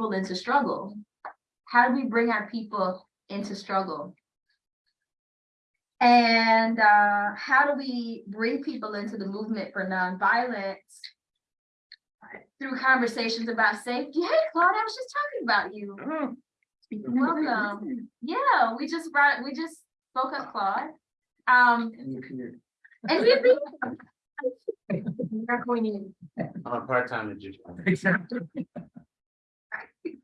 people into struggle? How do we bring our people into struggle? And uh, how do we bring people into the movement for nonviolence through conversations about safety? Hey, Claude, I was just talking about you. Welcome. Yeah, we just brought, we just spoke up Claude. Um, and he'd be. Not going in. I'm a part-time magician.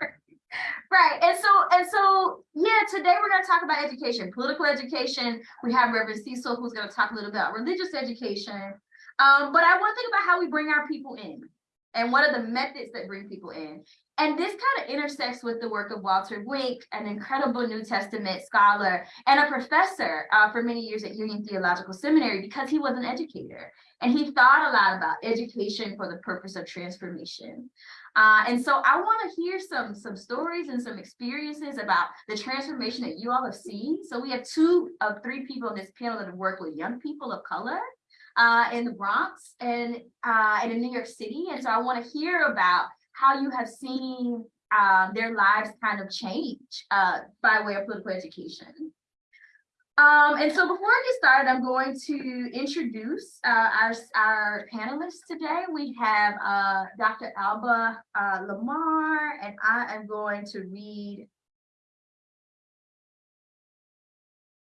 Right, and so, and so, yeah, today we're gonna talk about education, political education. We have Reverend Cecil who's gonna talk a little bit about religious education. Um, but I want to think about how we bring our people in and what are the methods that bring people in. And this kind of intersects with the work of Walter Wink, an incredible New Testament scholar and a professor uh, for many years at Union Theological Seminary because he was an educator and he thought a lot about education for the purpose of transformation. Uh, and so I want to hear some some stories and some experiences about the transformation that you all have seen. So we have two of three people in this panel that have worked with young people of color uh, in the Bronx and uh, and in New York City. And so I want to hear about how you have seen uh, their lives kind of change uh, by way of political education. Um, and so before I get started, I'm going to introduce uh, our, our panelists today. We have uh, Dr. Alba uh, Lamar, and I am going to read.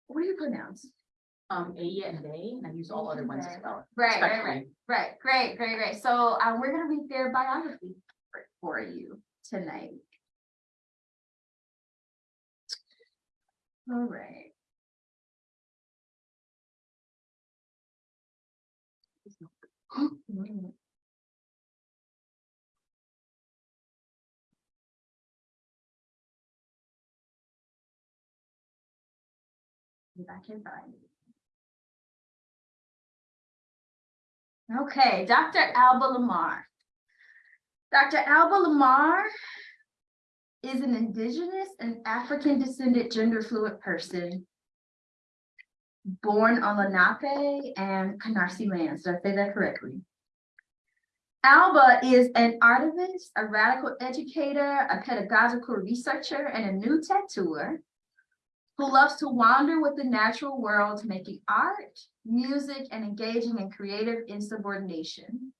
What do you pronounce? Um, A and A, and I use all other ones as well. Right, right, right, right, great, great, great. So um, we're gonna read their biography for, for you tonight. All right. If I can. Okay, Dr. Alba Lamar. Dr. Alba Lamar is an indigenous and African descended gender fluid person born on Lenape and Canarsie lands. Did I say that correctly? Alba is an artivist, a radical educator, a pedagogical researcher, and a new tattooer who loves to wander with the natural world, making art, music, and engaging in creative insubordination.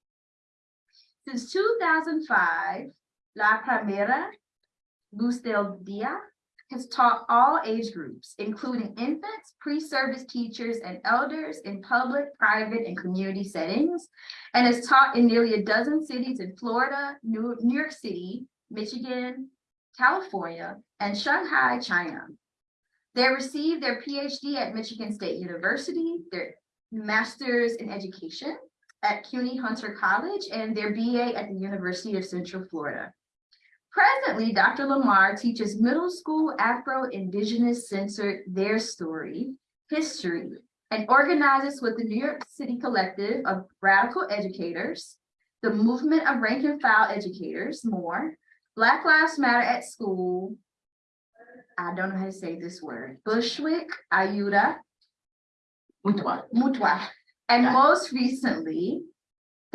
Since 2005, La Primera Luz del Dia has taught all age groups, including infants, pre-service teachers, and elders in public, private, and community settings, and has taught in nearly a dozen cities in Florida, New, New York City, Michigan, California, and Shanghai, China. They received their PhD at Michigan State University, their master's in education at CUNY Hunter College, and their BA at the University of Central Florida. Presently, Dr. Lamar teaches middle school Afro-Indigenous censored Their Story, History, and organizes with the New York City Collective of Radical Educators, the Movement of Rank and File Educators, more, Black Lives Matter at School, I don't know how to say this word, Bushwick, Ayuda, Mutua. Mutua. And most recently,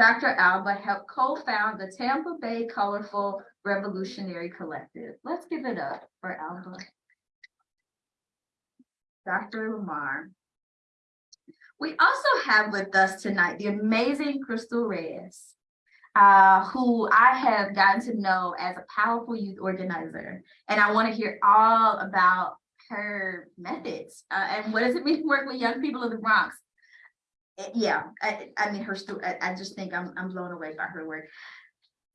Dr. Alba helped co-found the Tampa Bay Colorful Revolutionary Collective. Let's give it up for Alba. Dr. Lamar. We also have with us tonight the amazing Crystal Reyes, uh, who I have gotten to know as a powerful youth organizer. And I want to hear all about her methods uh, and what does it mean to work with young people in the Bronx. Uh, Yeah, I, I mean, her story, I, I just think I'm, I'm blown away by her work.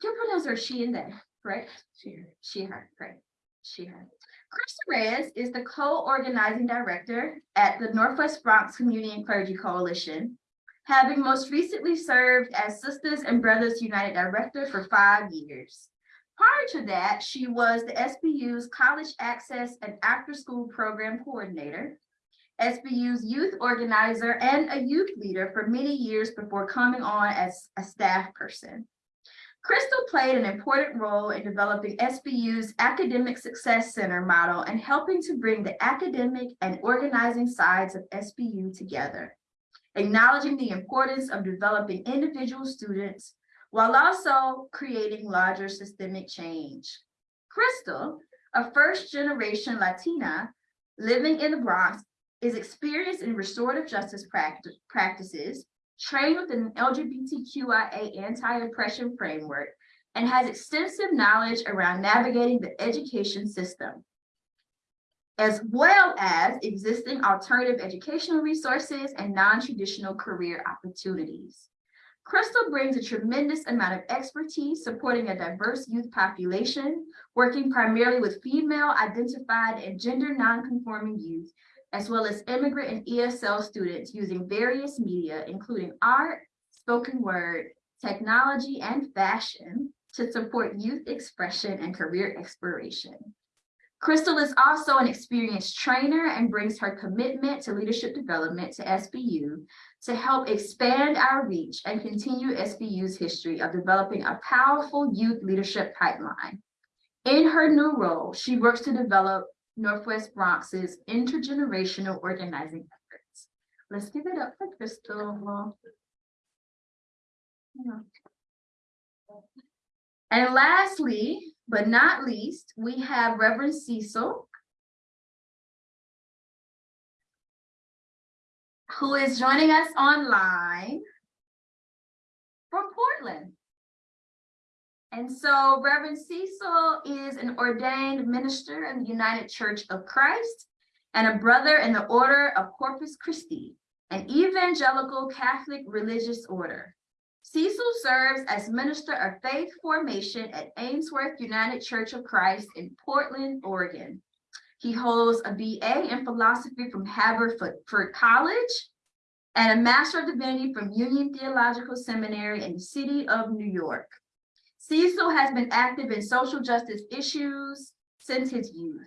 Your pronouns are she and they, correct? She, her, she, her, great, she, her. Krista Reyes is the co-organizing director at the Northwest Bronx Community and Clergy Coalition, having most recently served as Sisters and Brothers United Director for five years. Prior to that, she was the SBU's College Access and After School Program Coordinator, SBU's youth organizer, and a youth leader for many years before coming on as a staff person. Crystal played an important role in developing SBU's Academic Success Center model and helping to bring the academic and organizing sides of SBU together, acknowledging the importance of developing individual students while also creating larger systemic change. Crystal, a first-generation Latina living in the Bronx, is experienced in restorative justice pract- practices, trained within an LGBTQIA anti-oppression framework, and has extensive knowledge around navigating the education system, as well as existing alternative educational resources and non-traditional career opportunities. Crystal brings a tremendous amount of expertise supporting a diverse youth population, working primarily with female identified and gender nonconforming youth, as well as immigrant and ESL students using various media, including art, spoken word, technology, and fashion to support youth expression and career exploration. Crystal is also an experienced trainer and brings her commitment to leadership development to SBU to help expand our reach and continue SBU's history of developing a powerful youth leadership pipeline. In her new role, she works to develop Northwest Bronx's intergenerational organizing efforts. Let's give it up for Crystal. And lastly, but not least, we have Reverend Cecil. Who is joining us online from Portland. And so Reverend Cecil is an ordained minister in the United Church of Christ and a brother in the Order of Corpus Christi, an evangelical Catholic religious order. Cecil serves as Minister of Faith Formation at Ainsworth United Church of Christ in Portland, Oregon. He holds a BA in philosophy from Haverford College and a Master of Divinity from Union Theological Seminary in the city of New York. Cecil has been active in social justice issues since his youth.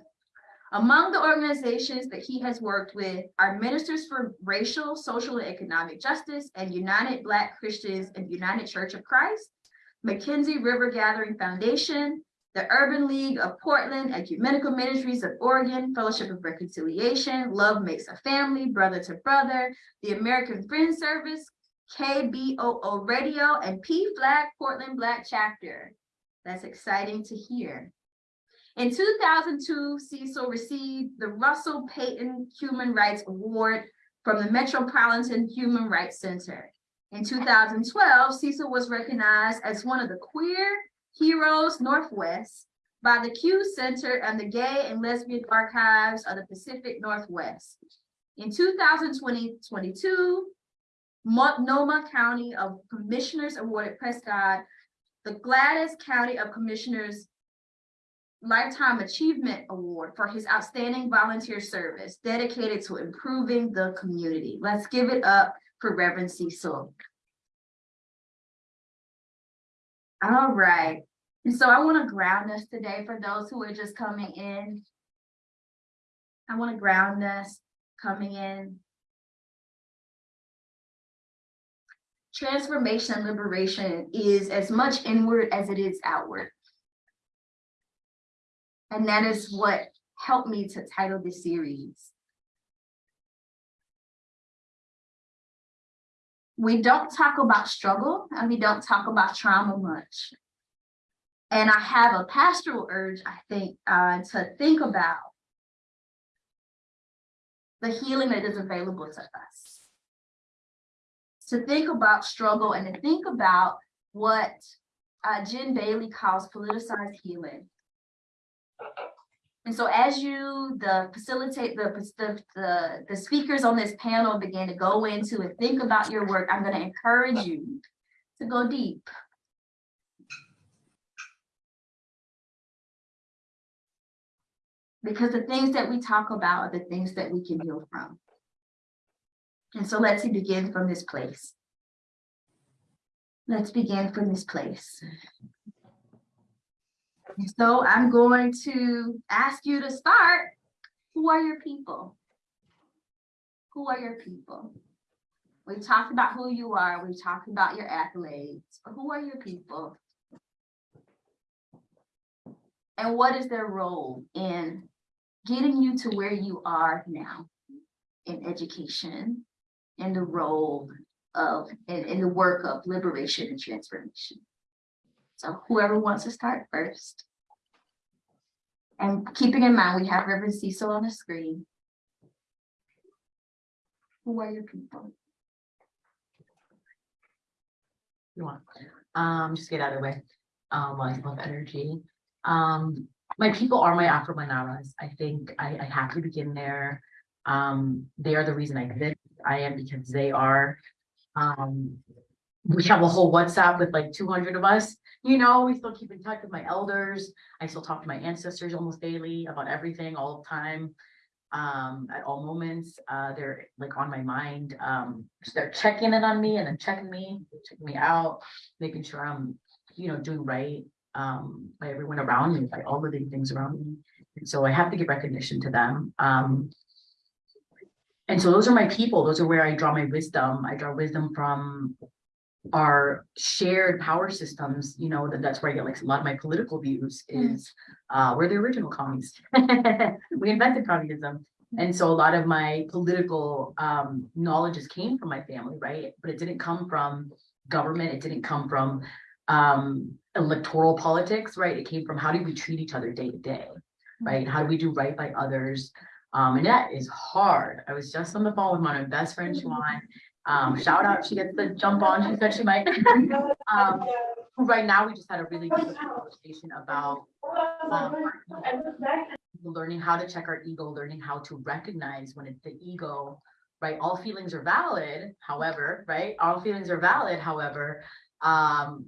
Among the organizations that he has worked with are Ministers for Racial, Social, and Economic Justice and United Black Christians and United Church of Christ, McKenzie River Gathering Foundation, the Urban League of Portland, Ecumenical Ministries of Oregon, Fellowship of Reconciliation, Love Makes a Family, Brother to Brother, the American Friends Service, KBOO Radio, and PFLAG Portland Black Chapter. That's exciting to hear. In 2002, Cecil received the Russell Payton Human Rights Award from the Metropolitan Human Rights Center. In 2012, Cecil was recognized as one of the Queer Heroes Northwest by the Q Center and the Gay and Lesbian Archives of the Pacific Northwest. In 2020-22, Multnomah County of Commissioners awarded Prescott the Gladys County of Commissioners Lifetime Achievement Award for his outstanding volunteer service dedicated to improving the community. Let's give it up for Reverend Cecil. All right, and so I want to ground us today for those who are just coming in. I want to ground us coming in. Transformation and liberation is as much inward as it is outward. And that is what helped me to title this series. We don't talk about struggle and we don't talk about trauma much. And I have a pastoral urge, I think, uh, to think about the healing that is available to us. To think about struggle and to think about what uh, Jen Bailey calls politicized healing. And so as you, the facilitate, the, the, the, the speakers on this panel begin to go into and think about your work, I'm gonna encourage you to go deep. Because the things that we talk about are the things that we can heal from. And so let's begin from this place. Let's begin from this place. So I'm going to ask you to start. Who are your people? Who are your people? We've talked about who you are. We've talked about your accolades. Who are your people? And what is their role in getting you to where you are now in education, in the role of, in, in the work of liberation and transformation? So whoever wants to start first. And keeping in mind, we have Reverend Cecil on the screen. Who are your people? You want, um, just get out of the way. Um, I love energy. Um, my people are my Afro Manaras. I think I, I have to begin there. Um, they are the reason I exist. I am because they are. Um, we have a whole WhatsApp with like two hundred of us, you know, we still keep in touch with my elders. I still talk to my ancestors almost daily about everything all the time. Um, at all moments, uh, they're like on my mind. Um, so they're checking in on me and then checking me, checking me out, making sure I'm, you know, doing right. Um, by everyone around me, by all living things around me. And so I have to give recognition to them. Um. And so those are my people. Those are where I draw my wisdom. I draw wisdom from our shared power systems, you know, that that's where I get like a lot of my political views is, uh, we're the original commies. We invented communism. And so a lot of my political, um, knowledges came from my family, right? But it didn't come from government. It didn't come from, um, electoral politics, right? It came from how do we treat each other day to day, right? How do we do right by others? Um, and that is hard. I was just on the phone with my best friend, Siobhan. Um, shout out, she gets the jump on, she said she might. Um, who right now, we just had a really good conversation about, um, learning how to check our ego, learning how to recognize when it's the ego, right? All feelings are valid, however, right? All feelings are valid, however, um,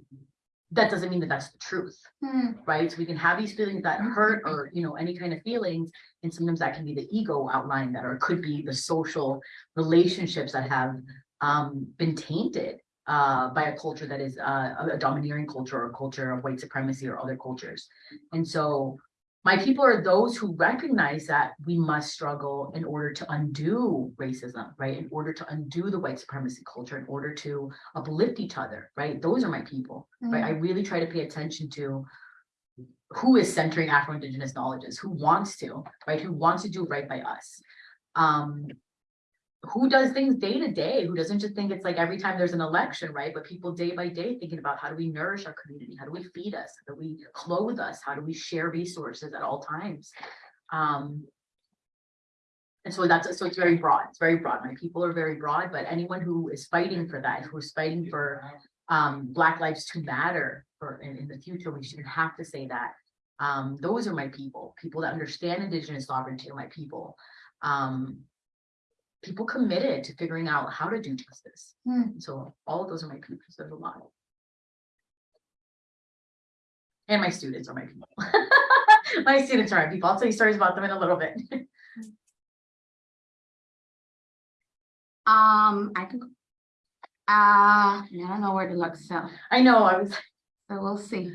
that doesn't mean that that's the truth Hmm, right? So we can have these feelings that hurt or, you know, any kind of feelings. And sometimes that can be the ego outlining that, or it could be the social relationships that have um, been tainted uh, by a culture that is uh, a a domineering culture or a culture of white supremacy or other cultures. And so my people are those who recognize that we must struggle in order to undo racism, right? In order to undo the white supremacy culture, in order to uplift each other, right? Those are my people right? I really try to pay attention to who is centering Afro-Indigenous knowledges, who wants to, right? Who wants to do right by us. Um, who does things day to day, who doesn't just think it's like every time there's an election, right? But people day by day thinking about how do we nourish our community? How do we feed us? How do we clothe us? How do we share resources at all times? Um, and so that's, so it's very broad, it's very broad. My people are very broad, but anyone who is fighting for that, who's fighting for um, Black Lives to Matter for in, in the future, we shouldn't have to say that. Um, those are my people, people that understand Indigenous sovereignty are my people. Um, people committed to figuring out how to do justice. Hmm. So all of those are my people, there's a lot. And my students are my people. My students are my people. I'll tell you stories about them in a little bit. Um, I can. Uh, I don't know where to look, so, I know, I was, so we'll see.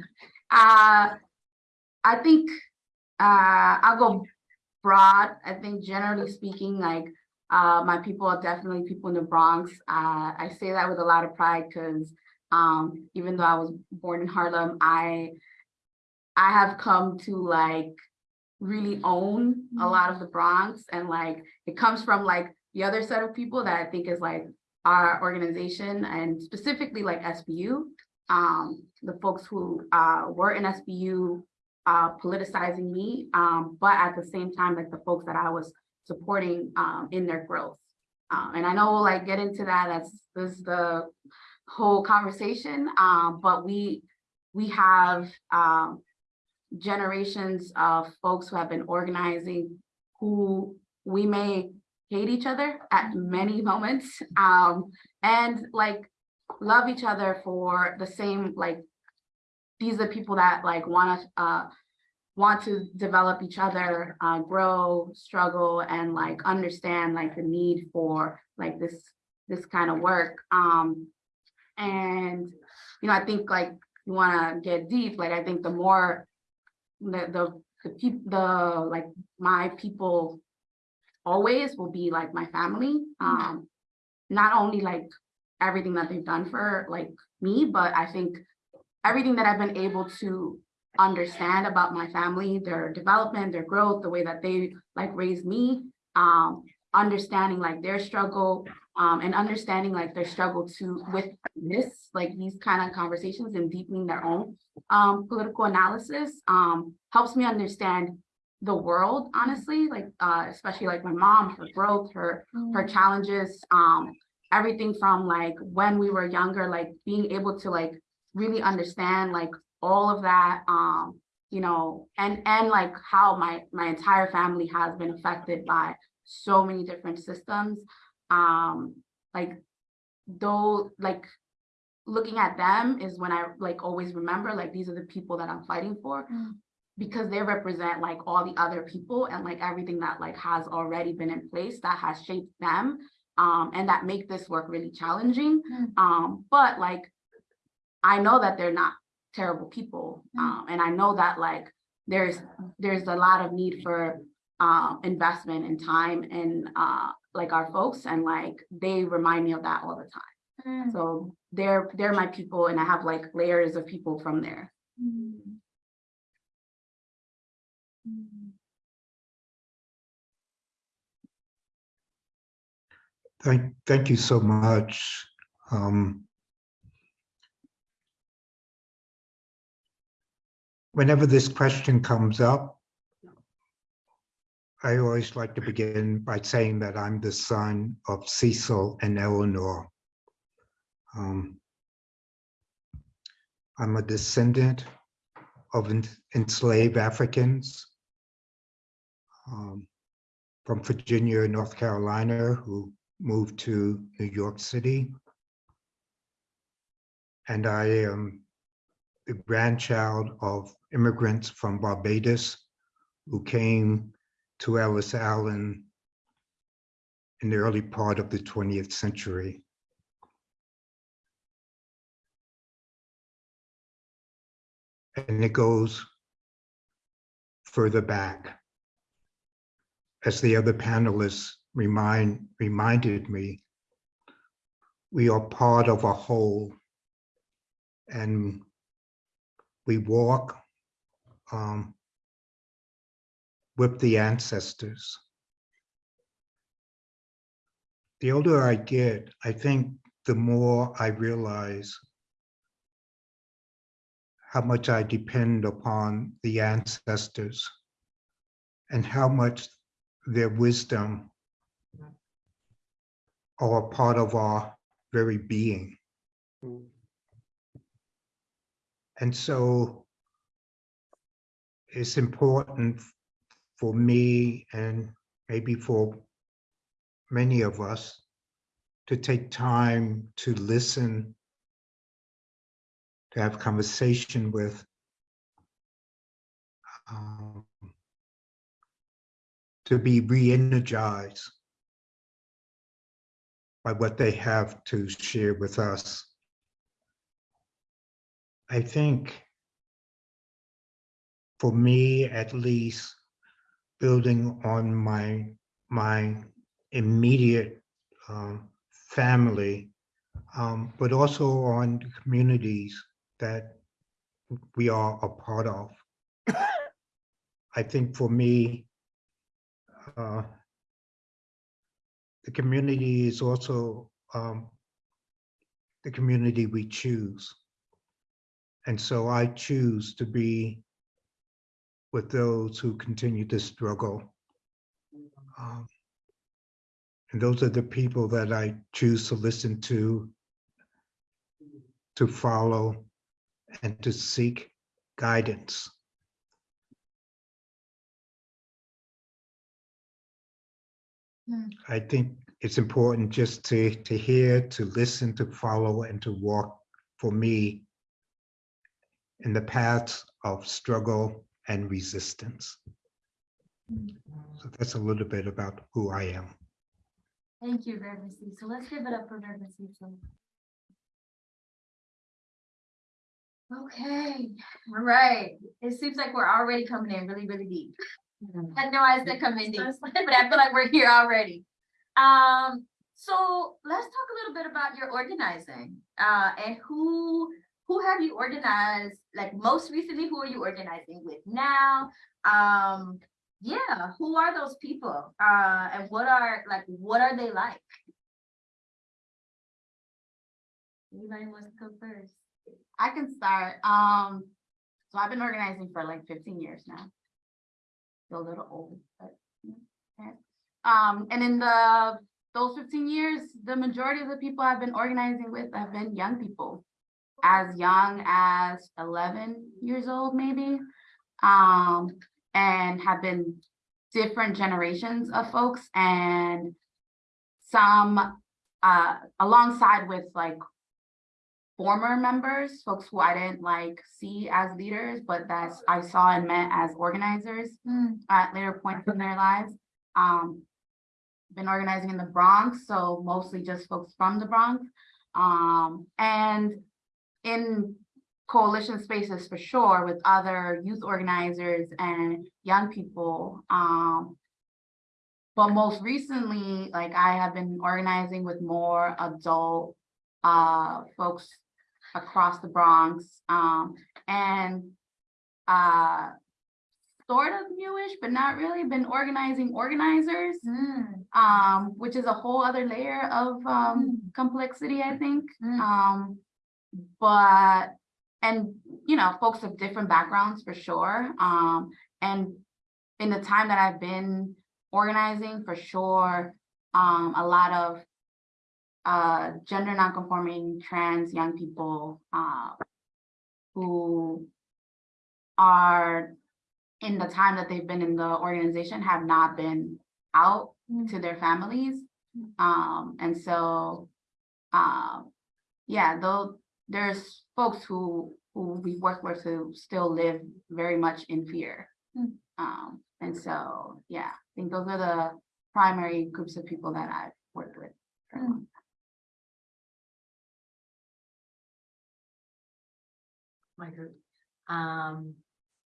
Uh, I think, uh, I'll go broad. I think generally speaking, like, uh, my people are definitely people in the Bronx. Uh, I say that with a lot of pride because, um, even though I was born in Harlem, I, I have come to like really own a lot of the Bronx and like, it comes from like the other set of people that I think is like our organization and specifically like SBU. Um, the folks who uh were in SBU uh politicizing me, um, but at the same time, like the folks that I was supporting um in their growth. Um, and I know we'll like get into that, that's this is the whole conversation, um, but we we have um generations of folks who have been organizing who we may hate each other at many moments um and like love each other for the same like these are people that like want to uh want to develop each other uh grow struggle and like understand like the need for like this this kind of work um and you know i think like you want to get deep like i think the more the the the people the like my people always will be like my family. Um, not only like everything that they've done for like me, but I think everything that I've been able to understand about my family, their development, their growth, the way that they like raised me, um, understanding like their struggle, um, and understanding like their struggle to with this, like these kind of conversations and deepening their own um, political analysis, um, helps me understand the world, honestly, like, uh, especially like my mom, her growth, her, her challenges, um, everything from like when we were younger, like being able to like really understand like all of that, um, you know, and, and like how my, my entire family has been affected by so many different systems. Um, like, though, like, looking at them is when I like always remember, like, these are the people that I'm fighting for. Mm. Because they represent like all the other people and like everything that like has already been in place that has shaped them. Um, and that make this work really challenging. Mm. Um, but like, I know that they're not terrible people. Mm. Um, and I know that like, there's, there's a lot of need for um, investment and time and uh, like our folks and like, they remind me of that all the time. Mm. So they're, they're my people and I have like layers of people from there. Mm. Mm. Thank, thank you so much. Um, Whenever this question comes up, I always like to begin by saying that I'm the son of Cecil and Eleanor. Um, I'm a descendant of en- enslaved Africans um, from Virginia, North Carolina, who moved to New York City. And I am the grandchild of immigrants from Barbados who came to Ellis Island in the early part of the 20th century. And it goes further back. As the other panelists remind, reminded me, we are part of a whole. And we walk um, with the ancestors. The older I get, I think the more I realize how much I depend upon the ancestors and how much their wisdom are a part of our very being. And so it's important for me and maybe for many of us to take time to listen, to have conversation with, um, to be re-energized by what they have to share with us. I think for me, at least, building on my, my immediate um, family, um, but also on the communities that we are a part of. I think for me, uh, the community is also um, the community we choose. And so I choose to be with those who continue to struggle. Um, And those are the people that I choose to listen to, to follow, and to seek guidance. Hmm. I think it's important just to, to hear, to listen, to follow, and to walk for me in the paths of struggle and resistance. So that's a little bit about who I am. Thank you, Reverend Cecil. Let's give it up for Reverend Cecil. Okay, all right. It seems like we're already coming in really, really deep. I know I said come in deep, but I feel like we're here already. Um, so let's talk a little bit about your organizing, uh, and who, who have you organized? Like most recently, who are you organizing with now? Um, yeah, who are those people? Uh, and what are, like, what are they like? Anybody wants to go first? I can start. Um, so I've been organizing for like fifteen years now. Feel a little old, but. okay. Um, and in the, those fifteen years, the majority of the people I've been organizing with have been young people. As young as eleven years old, maybe. Um, and have been different generations of folks and some uh alongside with like former members, folks who I didn't like see as leaders, but that I saw and met as organizers Mm, at later points in their lives. Um, been organizing in the Bronx, so mostly just folks from the Bronx. Um, and in coalition spaces for sure with other youth organizers and young people. Um, but most recently, like I have been organizing with more adult uh folks across the Bronx. Um, and uh sort of newish, but not really been organizing organizers, mm, um, which is a whole other layer of um complexity, I think. Mm. But, and, you know, folks of different backgrounds for sure. Um, and in the time that I've been organizing, for sure, um, a lot of uh gender nonconforming trans young people uh who are in the time that they've been in the organization have not been out Mm. to their families. Mm. Um, and so, um, yeah, though, there's folks who, who we work with who still live very much in fear. Mm. Um, and so, yeah, I think those are the primary groups of people that I've worked with. Mm. my group. Um,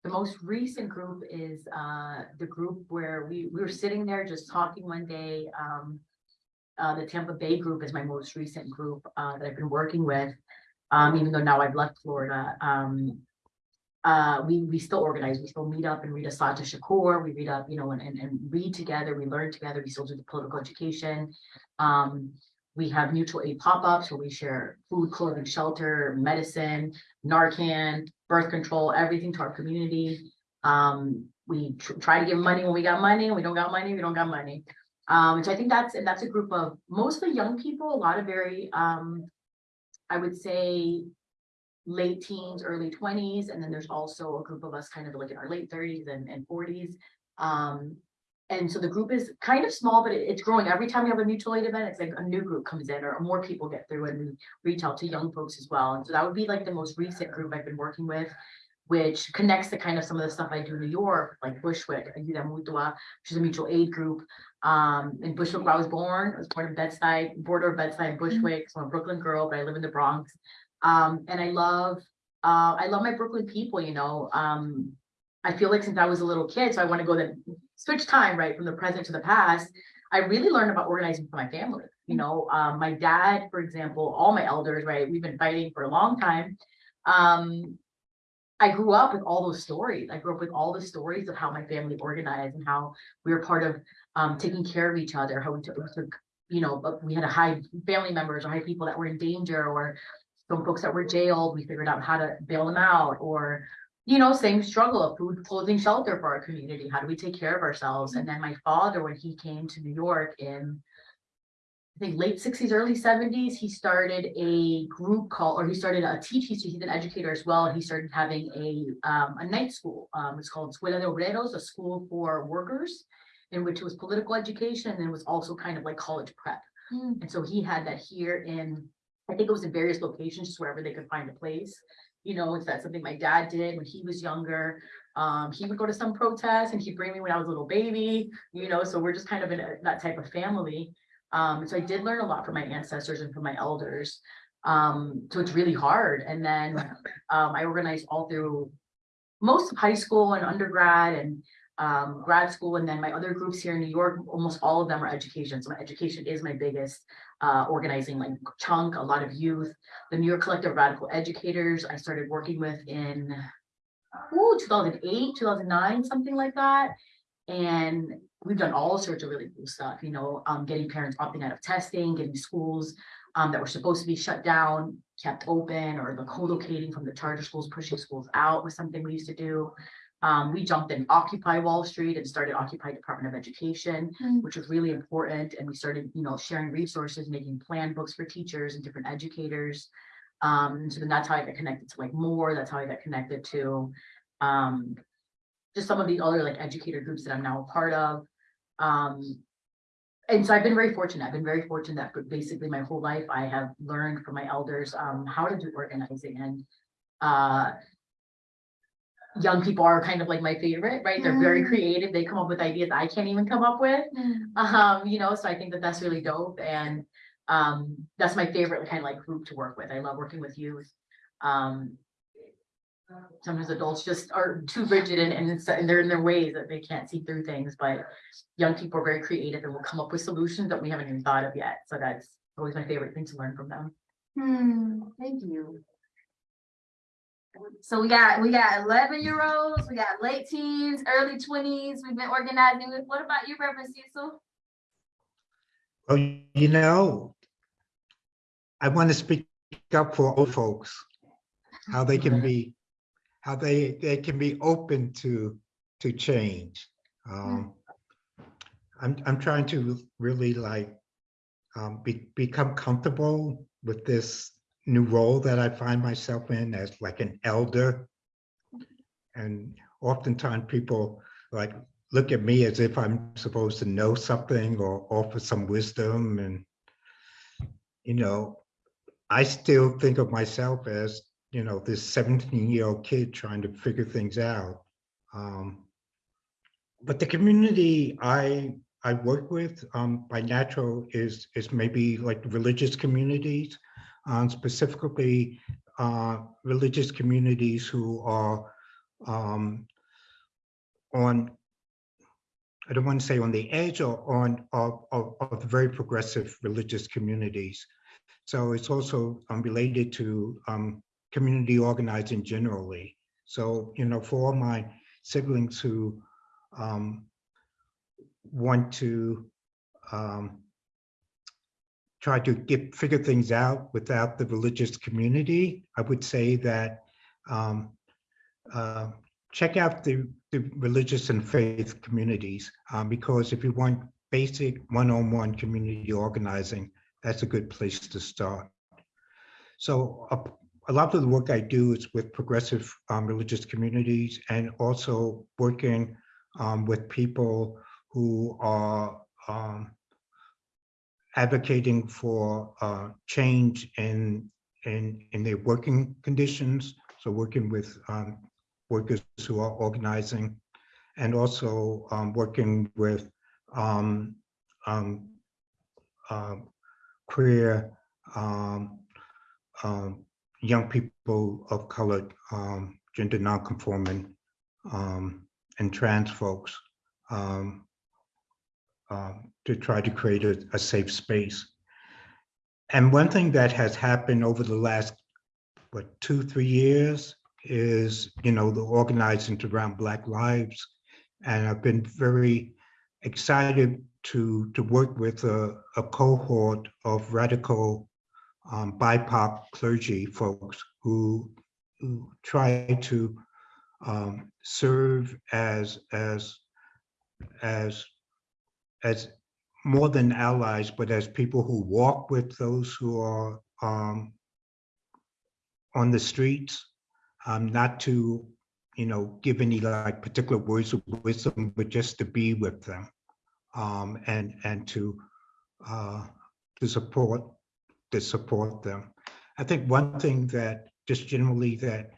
the most recent group is, uh, the group where we, we were sitting there just talking one day, um. Uh, the Tampa Bay group is my most recent group, uh, that I've been working with, um, even though now I've left Florida, um. Uh, we, we still organize, we still meet up and read Assata Shakur, we read up, you know, and, and, and read together, we learn together, we still do the political education. Um, we have mutual aid pop-ups where we share food, clothing, shelter, medicine, Narcan, birth control, everything to our community. Um, we tr- try to give money when we got money, we don't got money, we don't got money. Um, I think that's, and that's a group of mostly young people, a lot of very, um, I would say late teens, early twenties, and then there's also a group of us kind of like in our late thirties and, and forties. Um, and so the group is kind of small, but it- it's growing. Every time we have a mutual aid event, it's like a new group comes in or more people get through and we reach out to young folks as well. And so that would be like the most recent group I've been working with, which connects to kind of some of the stuff I do in New York, like Bushwick, Ayuda Mutua, which is a mutual aid group. Um, in Bushwick, where I was born, I was born in Bed-Stuy, border of Bed-Stuy, Bushwick, so I'm a Brooklyn girl, but I live in the Bronx. Um, and I love, uh, I love my Brooklyn people, you know, um, I feel like since I was a little kid, so I want to go the switch time, right, from the present to the past. I really learned about organizing for my family, you know, um, my dad, for example, all my elders, right, we've been fighting for a long time. Um, I grew up with all those stories. I grew up with all the stories of how my family organized and how we were part of um taking care of each other, how we took, you know, but we had to hide family members or hide people that were in danger or some folks that were jailed, we figured out how to bail them out or you know, same struggle of food, clothing, shelter for our community. How do we take care of ourselves? And then my father, when he came to New York in I think late sixties, early seventies, he started a group called, or he started a teach, he's he's an educator as well, he started having a um a night school. Um, it's called Escuela de Obreros, a school for workers. In which it was political education and it was also kind of like college prep. Mm. And so he had that here in, I think it was in various locations, just wherever they could find a place. You know, it's that something my dad did when he was younger. Um, he would go to some protests and he'd bring me when I was a little baby, you know, so we're just kind of in a- that type of family. Um, so I did learn a lot from my ancestors and from my elders. Um, so it's really hard. And then, um, I organized all through most of high school and undergrad and, um, grad school. And then my other groups here in New York, almost all of them are education. So my education is my biggest, uh, organizing like chunk, a lot of youth. The New York Collective Radical Educators, I started working with in, ooh, two thousand eight, two thousand nine, something like that. And we've done all sorts of really cool stuff, you know, um, getting parents opting out of testing, getting schools um, that were supposed to be shut down, kept open, or the co-locating from the charter schools, pushing schools out was something we used to do. Um, we jumped in Occupy Wall Street and started Occupy Department of Education, Mm. which was really important. And we started, you know, sharing resources, making plan books for teachers and different educators. Um, so then that's how I got connected to like more, that's how I got connected to, um, just some of the other like educator groups that I'm now a part of. Um, and so I've been very fortunate. I've been very fortunate that basically my whole life I have learned from my elders um how to do organizing and uh young people are kind of like my favorite, right? They're very Mm. creative. They come up with ideas I can't even come up with. Um, you know, so I think that that's really dope and um that's my favorite kind of like group to work with. I love working with youth. Um sometimes adults just are too rigid and, and and they're in their ways that they can't see through things, but young people are very creative and will come up with solutions that we haven't even thought of yet. So that's always my favorite thing to learn from them. Hmm, thank you. So we got, we got eleven year olds, we got late teens, early twenties, we've been organizing with, what about you, Reverend Cecil? Well, you know, I want to speak up for old folks, how they can be, how they, they can be open to, to change. Um, I'm, I'm trying to really like, um, be, become comfortable with this new role that I find myself in as like an elder. And oftentimes people like look at me as if I'm supposed to know something or offer some wisdom and you know, I still think of myself as, you know, this 17 year old kid trying to figure things out. Um, but the community I I work with um, by natural is is maybe like religious communities, um, specifically uh, religious communities who are um, on I don't want to say on the edge or on of, of, of very progressive religious communities. So it's also um, related to um, community organizing generally. So, you know, for all my siblings who um, want to um, try to get figure things out without the religious community, I would say that um, uh, check out the, the religious and faith communities um, because if you want basic one-on-one community organizing, that's a good place to start. So a, a lot of the work I do is with progressive um, religious communities and also working um, with people who are um, advocating for uh, change in, in, in their working conditions. So working with um, workers who are organizing and also um, working with um, um, queer um, young people of color, um, gender nonconforming, um, and trans folks um, um, to try to create a, a safe space. And one thing that has happened over the last, what, two, three years is, you know, the organizing around Black Lives. And I've been very excited to, to work with a, a cohort of radical um, BIPOC clergy folks who, who try to um, serve as, as, as, as more than allies, but as people who walk with those who are um, on the streets, um, not to, you know, give any like particular words of wisdom, but just to be with them um, and and to uh, to support to support them. I think one thing that just generally that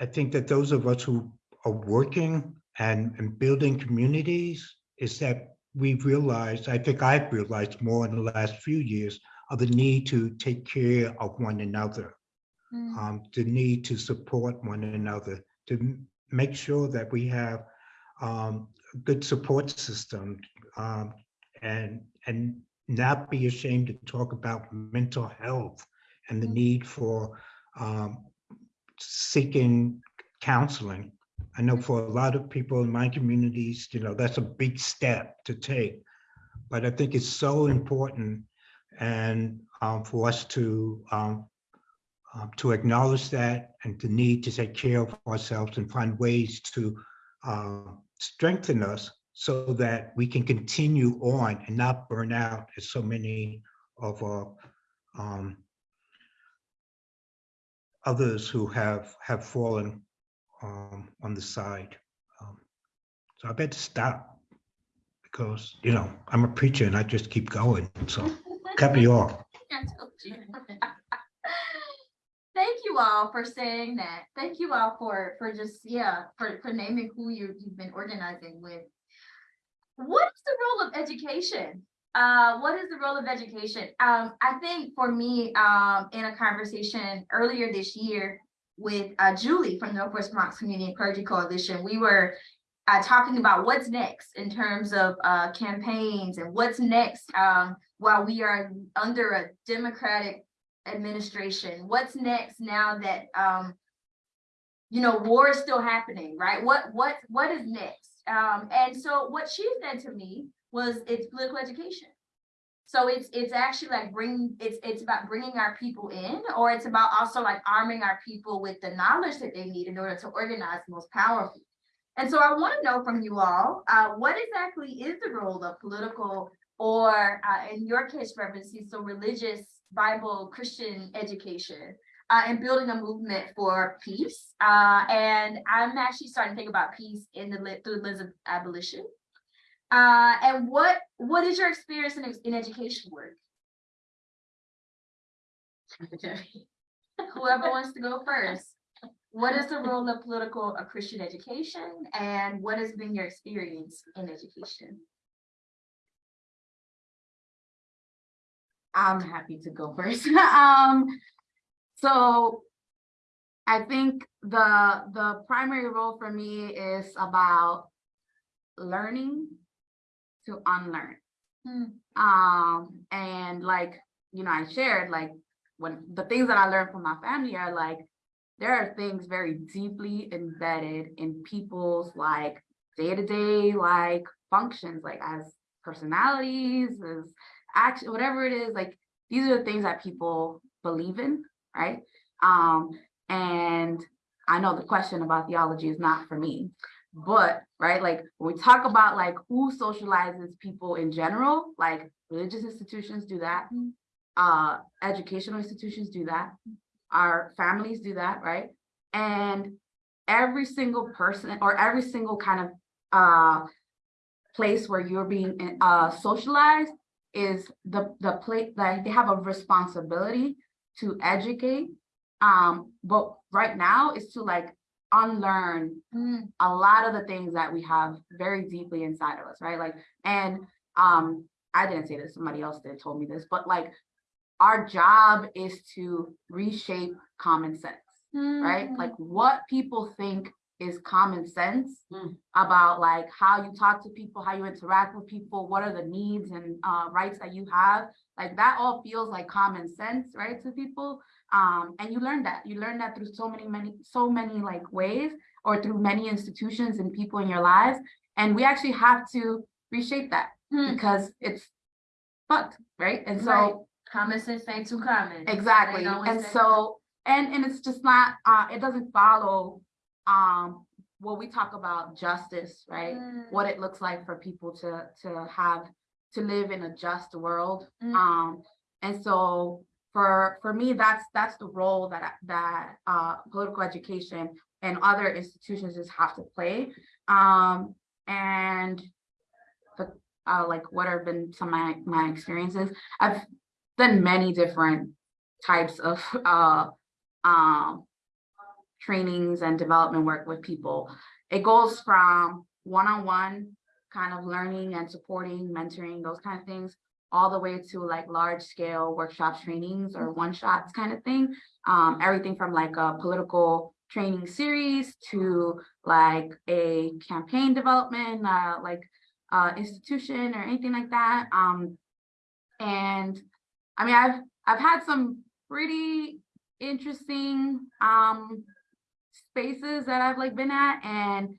I think that those of us who are working and, and building communities is that we've realized, I think I've realized more in the last few years of the need to take care of one another, Mm. um, the need to support one another, to make sure that we have um, a good support system um, and and not be ashamed to talk about mental health and the need for um, seeking counseling. I know for a lot of people in my communities, you know, that's a big step to take. But I think it's so important and um, for us to um, um, to acknowledge that and the need to take care of ourselves and find ways to uh, strengthen us so that we can continue on and not burn out as so many of our um, others who have have fallen um, on the side. Um, so I better stop because you know I'm a preacher and I just keep going. So cut me off. I told you. Thank you all for saying that. Thank you all for, for just, yeah, for, for naming who you, you've been organizing with. What is the role of education? Uh, what is the role of education? Um, I think for me, um, in a conversation earlier this year with, uh, Julie from the Northwest Bronx Community and Clergy Coalition, we were uh, talking about what's next in terms of, uh, campaigns and what's next, um, while we are under a Democratic administration, what's next now that, um, you know, war is still happening, right? What, what, what is next? Um, and so what she said to me was it's political education. So it's, it's actually like bringing it's, it's about bringing our people in, or it's about also like arming our people with the knowledge that they need in order to organize most powerfully. And so I want to know from you all, uh, what exactly is the role of political or uh, in your case, Reverend so religious Bible Christian education uh, and building a movement for peace. Uh, and I'm actually starting to think about peace in the through the lens of abolition. Uh, and what what is your experience in, in education work? Whoever wants to go first. What is the role of political or Christian education, and what has been your experience in education? I'm happy to go first. Um, so I think the, the primary role for me is about learning to unlearn. Hmm. Um, and like, you know, I shared like when the things that I learned from my family are like, there are things very deeply embedded in people's like day-to-day like functions, like as personalities, as action, whatever it is, like these are the things that people believe in, right? Um, and I know the question about theology is not for me, but right, like when we talk about like who socializes people in general, like religious institutions do that, uh, educational institutions do that, our families do that, right? And every single person or every single kind of uh place where you're being uh socialized is the the place that they have a responsibility to educate. Um, but right now is to like unlearn Hmm. a lot of the things that we have very deeply inside of us, right? Like, and um, I didn't say this, somebody else did told me this, but like our job is to reshape common sense right? Hmm. Like what people think is common sense Mm. about like how you talk to people, how you interact with people, what are the needs and uh, rights that you have. Like that all feels like common sense, right, to people. Um, and you learn that. You learn that through so many, many, so many like ways or through many institutions and people in your lives. And we actually have to reshape that Hmm. because it's fucked, right? And so Right. Common sense ain't too common. Exactly, and so, and, and it's just not, uh, it doesn't follow, um, when we talk about justice, right? Mm. What it looks like for people to, to have, to live in a just world. Mm. Um, and so for, for me, that's, that's the role that, that, uh, political education and other institutions just have to play. Um, and the, uh, like what have been some of my, my experiences, I've done many different types of uh um trainings and development work with people. It goes from one-on-one kind of learning and supporting, mentoring, those kind of things, all the way to like large scale workshops, trainings or one shots kind of thing. Um, everything from like a political training series to like a campaign development, uh, like uh, institution or anything like that. Um, and I mean, I've, I've had some pretty interesting, um, spaces that I've like been at and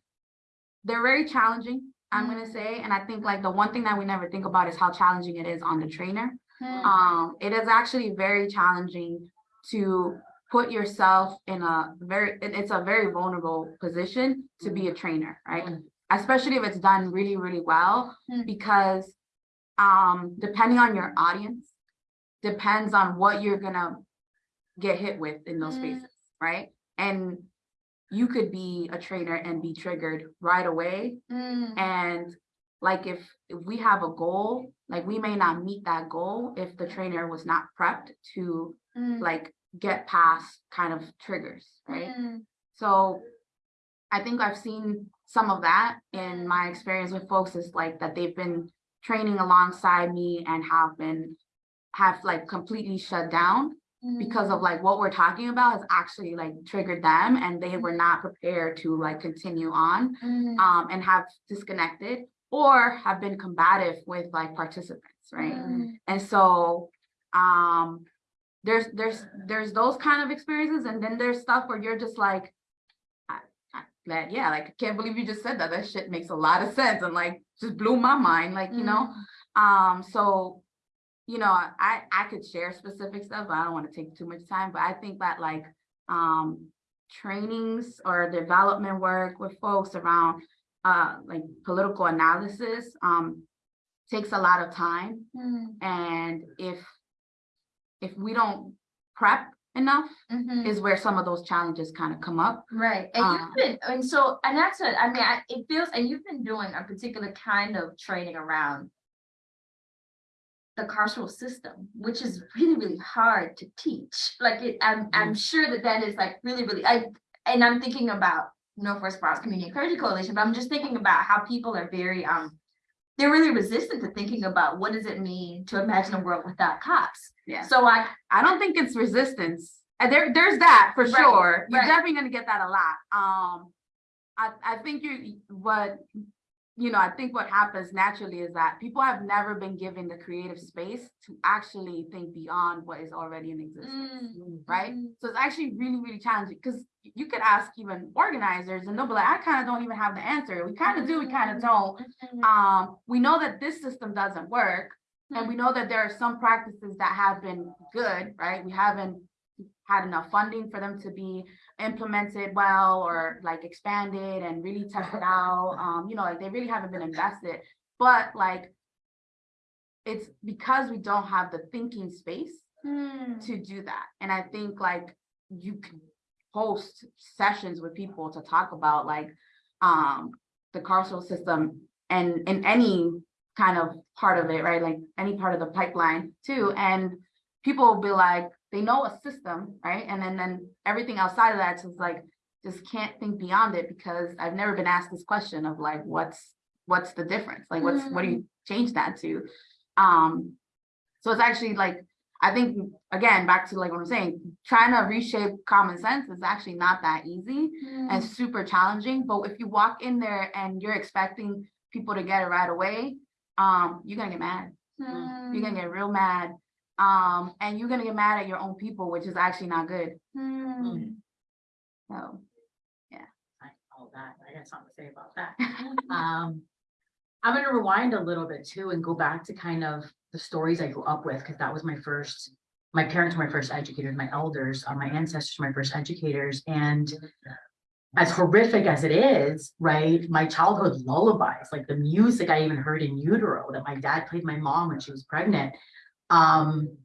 they're very challenging, I'm gonna say. And I think like the one thing that we never think about is how challenging it is on the trainer. Hmm. Um, it is actually very challenging to put yourself in a very it's a very vulnerable position to be a trainer, right? Mm. Especially if it's done really, really well, Mm. because um, depending on your audience, depends on what you're gonna get hit with in those Mm. spaces, right? And you could be a trainer and be triggered right away. Mm, and like if, if we have a goal, like we may not meet that goal if the trainer was not prepped to mm, like get past kind of triggers, right? mm, So I think I've seen some of that in my experience with folks is like that they've been training alongside me and have been have like completely shut down mm. because of like what we're talking about has actually like triggered them and they were not prepared to like continue on Mm, um, and have disconnected or have been combative with like participants, right? mm, And so, um, there's, there's, there's those kind of experiences and then there's stuff where you're just like, I, I, like, yeah, like, I can't believe you just said that. That shit makes a lot of sense and like, just blew my mind, like, you know? Um, so, you know, I, I could share specific stuff, but I don't want to take too much time, but I think that like, um, trainings or development work with folks around, uh, like political analysis, um, takes a lot of time. mm, And if, if we don't prep enough, mhm. is where some of those challenges kind of come up. Right, and Um, you've been, and so, and that's what, I mean, I, it feels, and you've been doing a particular kind of training around. The carceral system, which is really, really hard to teach, like it, I'm, I'm sure that that is like really, really, I, and I'm thinking about. Northwest Bronx Community and Clergy Coalition, but I'm just thinking about how people are very, um. They're really resistant to thinking about what does it mean to imagine a world without cops, Yeah. so I, I don't think it's resistance. And there, there's that for Right, sure. You're right. definitely gonna get that a lot. Um, I, I think you, what, you know, I think what happens naturally is that people have never been given the creative space to actually think beyond what is already in existence. Mm, right? mhm. So it's actually really, really challenging because you could ask even organizers and they'll be like, I kind of don't even have the answer. We kind of do, we kind of don't. Mhm. Um, we know that this system doesn't work. And we know that there are some practices that have been good, right? We haven't had enough funding for them to be implemented well or like expanded and really tested out. Um, you know, like they really haven't been invested. But like, it's because we don't have the thinking space Mm. to do that. And I think like you can host sessions with people to talk about like um the carceral system and in any kind of part of it, right? Like any part of the pipeline too. And people will be like, they know a system, right? And then then everything outside of that is like just can't think beyond it because I've never been asked this question of like what's what's the difference? Like what's what do you change that to? Um so it's actually like I think, again, back to like what I'm saying, trying to reshape common sense is actually not that easy and super challenging. But if you walk in there and you're expecting people to get it right away, um, you're gonna get mad. You're gonna get real mad. Um, and you're gonna get mad at your own people, which is actually not good. Mm. So, I- all that, I got something to say about that. Um, I'm gonna rewind a little bit too and go back to kind of the stories I grew up with, because that was my first. My parents were my first educators, my elders, uh, my ancestors, were my first educators, and. As horrific as it is, right, my childhood lullabies, like the music I even heard in utero that my dad played my mom when she was pregnant. Um,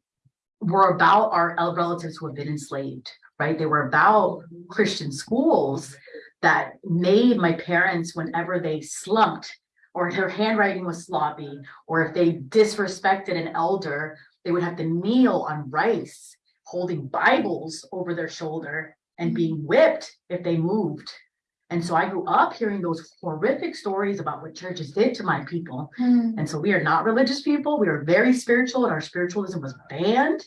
were about our el- relatives who have been enslaved, right? They were about Christian schools that made my parents, whenever they slumped or their handwriting was sloppy, or if they disrespected an elder, they would have to kneel on rice, holding Bibles over their shoulder and being whipped if they moved. And so I grew up hearing those horrific stories about what churches did to my people. Mm. And so we are not religious people. We are very spiritual and our spiritualism was banned.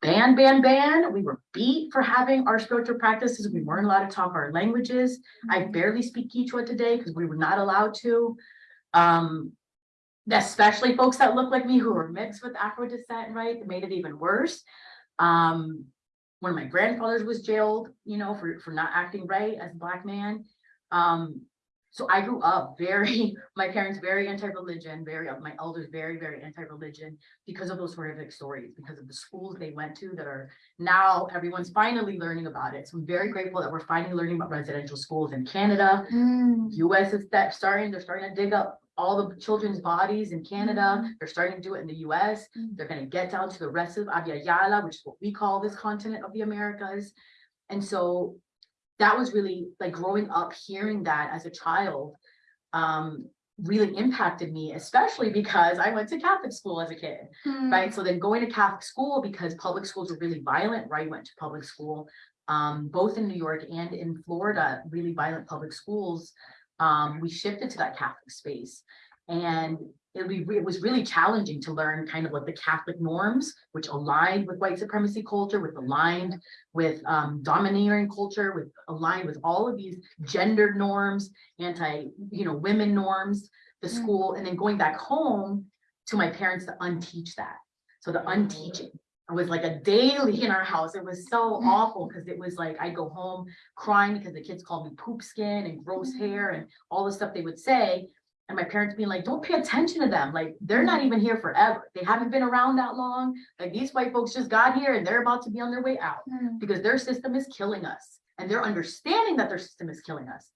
Banned, banned, banned. We were beat for having our spiritual practices. We weren't allowed to talk our languages. I barely speak Quechua today because we were not allowed to. Um, especially folks that look like me who are mixed with Afro descent, right? It made it even worse. Um, one of my grandfathers was jailed, you know, for, for not acting right as a black man. Um, So I grew up very, my parents very anti-religion, very, my elders very, very anti-religion because of those horrific stories, because of the schools they went to that are now everyone's finally learning about it. So I'm very grateful that we're finally learning about residential schools in Canada. Mm, US is that starting, they're starting to dig up all the children's bodies in Canada. They're starting to do it in the US. Mm. They're gonna get down to the rest of Abya which is what we call this continent of the Americas. And so that was really like growing up, hearing that as a child, um, really impacted me, especially because I went to Catholic school as a kid mm, right? So then going to Catholic school because public schools were really violent, right? Went to public school, um, both in New York and in Florida, really violent public schools. Um, we shifted to that Catholic space. And it, we, it was really challenging to learn kind of what the Catholic norms, which aligned with white supremacy culture, with aligned with um, domineering culture, with aligned with all of these gendered norms, anti, you know, women norms, the Mm. school, and then going back home to my parents to unteach that. So the unteaching was like a daily in our house. It was so Mm. awful because it was like I'd go home crying because the kids called me poop skin and gross hair and all the stuff they would say. And my parents being like, don't pay attention to them. Like, they're not even here forever. They haven't been around that long. Like, these white folks just got here and they're about to be on their way out mm, because their system is killing us. And they're understanding that their system is killing us.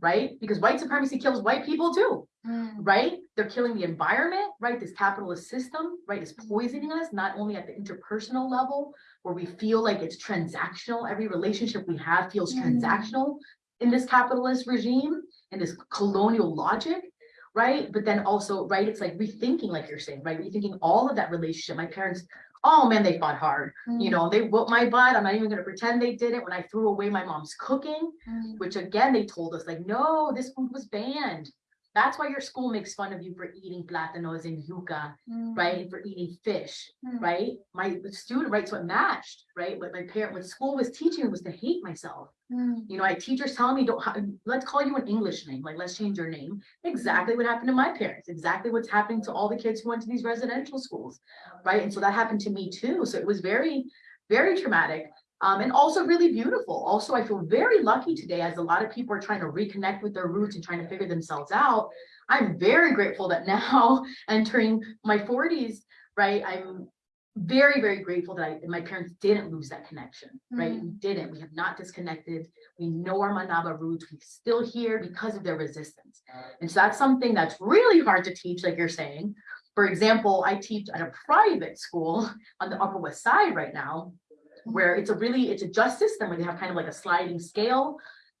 Right? Because white supremacy kills white people too mm, right? They're killing the environment, right? This capitalist system, right, is poisoning us, not only at the interpersonal level, where we feel like it's transactional. Every relationship we have feels Mm. transactional in this capitalist regime, in this colonial logic, right? But then also, right, it's like rethinking, like you're saying, right? Rethinking all of that relationship. My parents, oh man, they fought hard. mm, You know, they whooped my butt. I'm not even gonna pretend they did it when I threw away my mom's cooking mm, which again, they told us like, no, this food was banned. That's why your school makes fun of you for eating platanos and yuca, mm, right? And for eating fish, mm, right? My student rights what matched, right? What my parent, what school was teaching was to hate myself. mm, You know, I teachers telling me, don't, let's call you an English name, like, let's change your name. Exactly what happened to my parents, exactly what's happening to all the kids who went to these residential schools, right? And so that happened to me too. So it was very, very traumatic. Um, and also really beautiful. Also, I feel very lucky today as a lot of people are trying to reconnect with their roots and trying to figure themselves out. I'm very grateful that now entering my forties, right? I'm very, very grateful that I, my parents didn't lose that connection, right? We didn't, we have not disconnected. We know our Manaba roots, we're still here because of their resistance. And so that's something that's really hard to teach, like you're saying. For example, I teach at a private school on the Upper West Side right now, where it's a really, it's a just system where they have kind of like a sliding scale.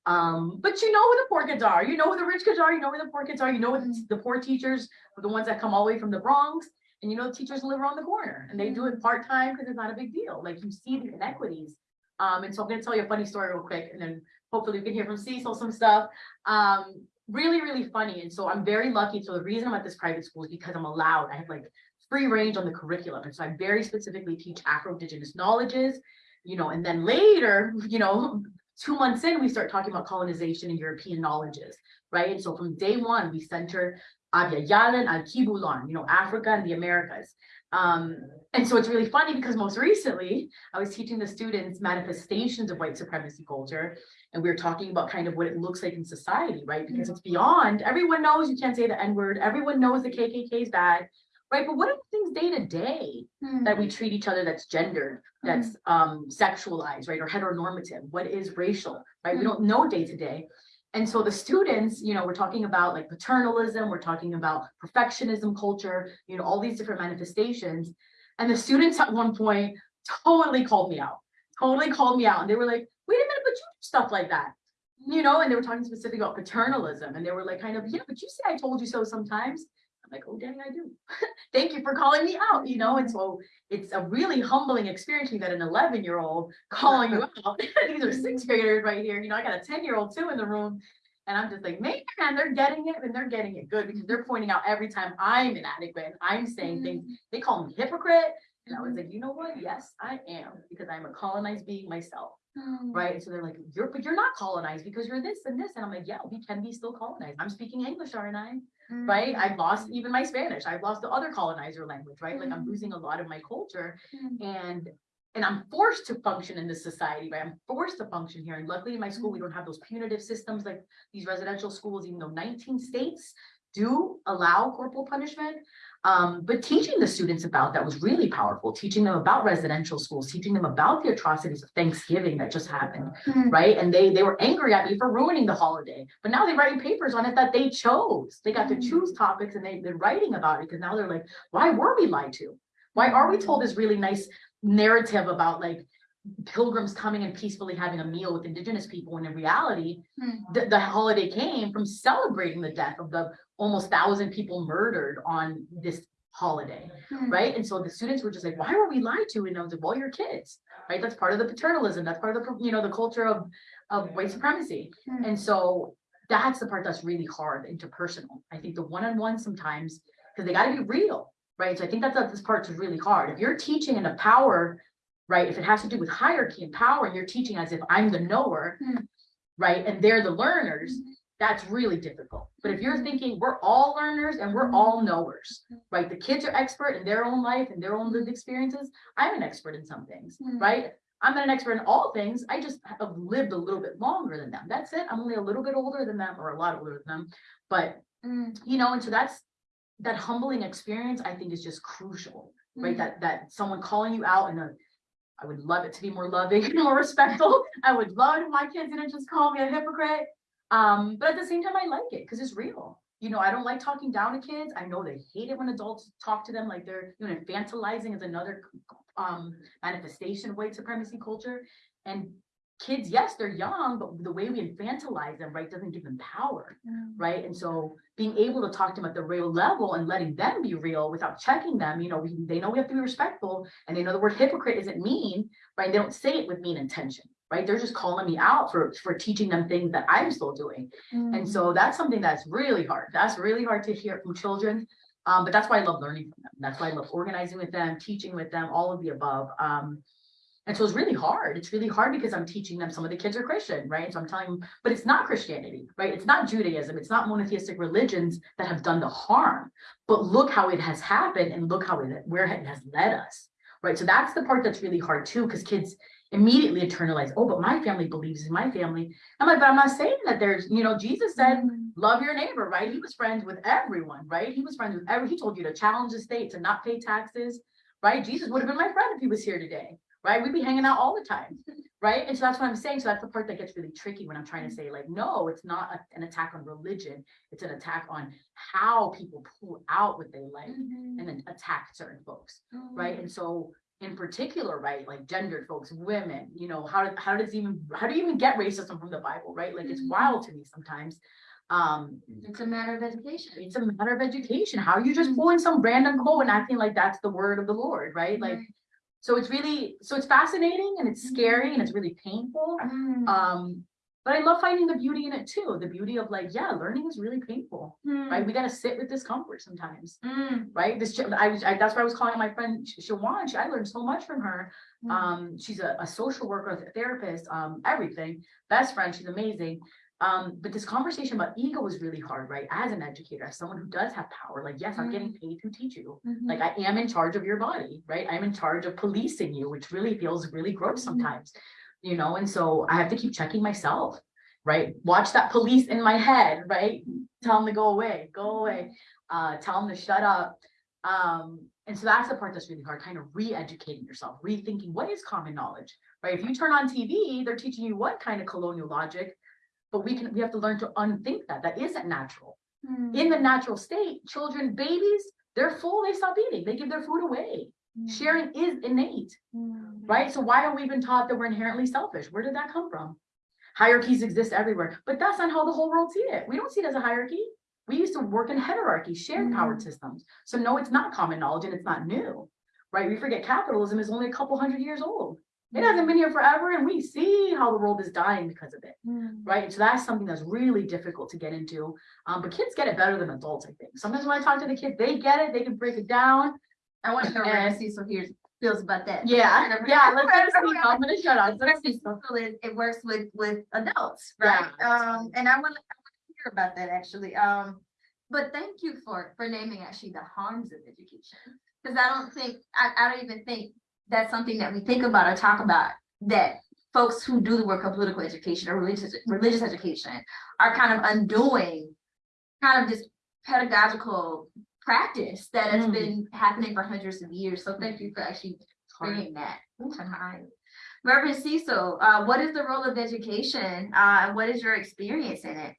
Um, but you know who the poor kids are, you know who the rich kids are, you know where the poor kids are, you know what the the poor teachers, are the ones that come all the way from the Bronx. And you know, the teachers live around the corner and they do it part-time because it's not a big deal. Like you see the inequities. Um, and so I'm gonna tell you a funny story real quick and then hopefully we can hear from Cecil some stuff. Um, really, really funny. And so I'm very lucky. So the reason I'm at this private school is because I'm allowed, I have like free range on the curriculum. And so I very specifically teach Afro-Indigenous knowledges, you know, and then later, you know, two months in, we start talking about colonization and European knowledges, right? And so from day one, we center Abya Yala and Alkebulan, you know, Africa and the Americas. Um, and so it's really funny because most recently, I was teaching the students manifestations of white supremacy culture. And we were talking about kind of what it looks like in society, right? Because it's beyond, everyone knows you can't say the N word, everyone knows the KKK is bad, right? But what are the things day to day mm, that we treat each other that's gendered, that's um sexualized, right? Or heteronormative, what is racial, right? We don't know day to day. And so the students, you know, we're talking about like paternalism, we're talking about perfectionism culture, you know, all these different manifestations. And the students at one point totally called me out, totally called me out. And they were like, wait a minute, but you do stuff like that. You know, and they were talking specifically about paternalism and they were like kind of, yeah, but you say I told you so sometimes. I'm like, oh, dang, I do. Thank you for calling me out, you know, and so it's a really humbling experience me that an eleven year old calling you out. These are sixth graders right here, you know, I got a ten year old too in the room. And I'm just like, man, they're getting it and they're getting it good because they're pointing out every time I'm inadequate and I'm saying things, they call me hypocrite. And I was like, you know what? Yes, I am because I'm a colonized being myself, mm, right? And so they're like, you're, but you're not colonized because you're this and this. And I'm like, yeah, we can be still colonized. I'm speaking English, aren't I? Mm, right? I've lost even my Spanish. I've lost the other colonizer language, right? Like I'm losing a lot of my culture. mm, And and I'm forced to function in this society, right? I'm forced to function here. And luckily in my school, we Mm-hmm. don't have those punitive systems like these residential schools, even though nineteen states do allow corporal punishment. Um, but teaching the students about that was really powerful, teaching them about residential schools, teaching them about the atrocities of Thanksgiving that just happened, Hmm. right? And they, they were angry at me for ruining the holiday, but now they're writing papers on it that they chose. They got to Mm. choose topics and they, they're writing about it, because now they're like, why were we lied to? Why are we told this really nice narrative about like pilgrims coming and peacefully having a meal with indigenous people, when in reality, Hmm. the, the holiday came from celebrating the death of the almost thousand people murdered on this holiday, Hmm. right? And so the students were just like, why were we lied to? And I was like, well, you're kids, right? That's part of the paternalism. That's part of the, you know, the culture of, of white supremacy. Hmm. And so that's the part that's really hard, interpersonal. I think the one-on-one sometimes, because they gotta be real, right? So I think that's, that this part is really hard. If you're teaching in a power, right, if it has to do with hierarchy and power, and you're teaching as if I'm the knower, Hmm. right, and they're the learners, that's really difficult. But if you're thinking we're all learners and we're all knowers, right? The kids are expert in their own life and their own lived experiences. I'm an expert in some things, Hmm. right? I'm not an expert in all things. I just have lived a little bit longer than them. That's it. I'm only a little bit older than them or a lot older than them. But, Hmm. you know, and so that's, that humbling experience, I think is just crucial, right? Mhm. That, that someone calling you out in a, I would love it to be more loving and more respectful. I would love if my kids didn't just call me a hypocrite. Um, but at the same time, I like it because it's real. You know, I don't like talking down to kids. I know they hate it when adults talk to them like they're, you know, infantilizing is another um manifestation of white supremacy culture. And kids, yes, they're young, but the way we infantilize them, right, doesn't give them power Hmm. right? And so being able to talk to them at the real level and letting them be real without checking them, you know, we, they know we have to be respectful and they know the word hypocrite isn't mean, right? They don't say it with mean intention, right? They're just calling me out for, for teaching them things that I'm still doing. Hmm. And so that's something that's really hard. That's really hard to hear from children. Um, but that's why I love learning from them. That's why I love organizing with them, teaching with them, all of the above. Um, and so it's really hard. It's really hard because I'm teaching them, some of the kids are Christian, right? So I'm telling them, but it's not Christianity, right? It's not Judaism. It's not monotheistic religions that have done the harm. But look how it has happened and look how it, where it has led us, right? So that's the part that's really hard too, because kids immediately internalize, oh, but my family believes in my family. I'm like, but I'm not saying that there's, you know, Jesus said, Hmm. love your neighbor, right? He was friends with everyone, right? He was friends with every, he told you to challenge the state, to not pay taxes, right? Jesus would have been my friend if he was here today, right? We'd be hanging out all the time, right? And so that's what I'm saying. So that's the part that gets really tricky when I'm trying to say like, no, it's not a- an attack on religion. It's an attack on how people pull out what they like Hmm. and then attack certain folks right? And so in particular, right, like gendered folks, women, you know, how, how does even, how do you even get racism from the Bible, right? Like, it's Mhm. wild to me sometimes. Um, It's a matter of education. it's a matter of education. How are you just Mhm. pulling some random quote and acting like that's the word of the Lord, right? Like, so it's really, so it's fascinating and it's scary and it's really painful. Hmm. Um, but I love finding the beauty in it too. The beauty of like, yeah, learning is really painful, Hmm. right? We gotta sit with discomfort sometimes Hmm. right? This, I was, I, that's why I was calling my friend Sh- Shawan. She, I learned so much from her. Hmm. Um, she's a, a social worker, a therapist, um, everything, best friend. She's amazing. Um, but this conversation about ego is really hard, right? As an educator, as someone who does have power, like, yes, I'm getting paid to teach you. Mhm. Like I am in charge of your body, right? I'm in charge of policing you, which really feels really gross Mhm. sometimes, you know, and so I have to keep checking myself, right? Watch that police in my head, right? Tell them to go away, go away, uh, tell them to shut up. Um, and so that's the part that's really hard, kind of re-educating yourself, rethinking what is common knowledge, right? If you turn on TV, they're teaching you what kind of colonial logic, but we can, we have to learn to unthink that. That isn't natural Hmm. in the natural state, children, babies, they're full, they stop eating, they give their food away. Hmm. Sharing is innate, Hmm. right? So why are we even taught that we're inherently selfish? Where did that come from? Hierarchies exist everywhere, but that's not how the whole world see it. We don't see it as a hierarchy. We used to work in hierarchy, shared powered Mm. systems. So no, it's not common knowledge and it's not new, right? We forget capitalism is only a couple hundred years old. It hasn't been here forever and we see how the world is dying because of it Hmm. right? And so that's something that's really difficult to get into. Um, but kids get it better than adults, I think. Sometimes when I talk to the kids, they get it, they can break it down. I want to know And- see, so hears, feels about that. Yeah, yeah, let's let see. I'm gonna shut up. Let's see. Cecil it works with, with adults, right? Yeah. Um, and I want to hear about that actually. Um, but thank you for, for naming actually the harms of education. Cause I don't think, I, I don't even think that's something that we think about or talk about, that folks who do the work of political education or religious, religious education are kind of undoing kind of this pedagogical practice that has Mm. been happening for hundreds of years. So thank you for actually bringing that to mind. Reverend Cecil, uh, what is the role of education? Uh, and what is your experience in it?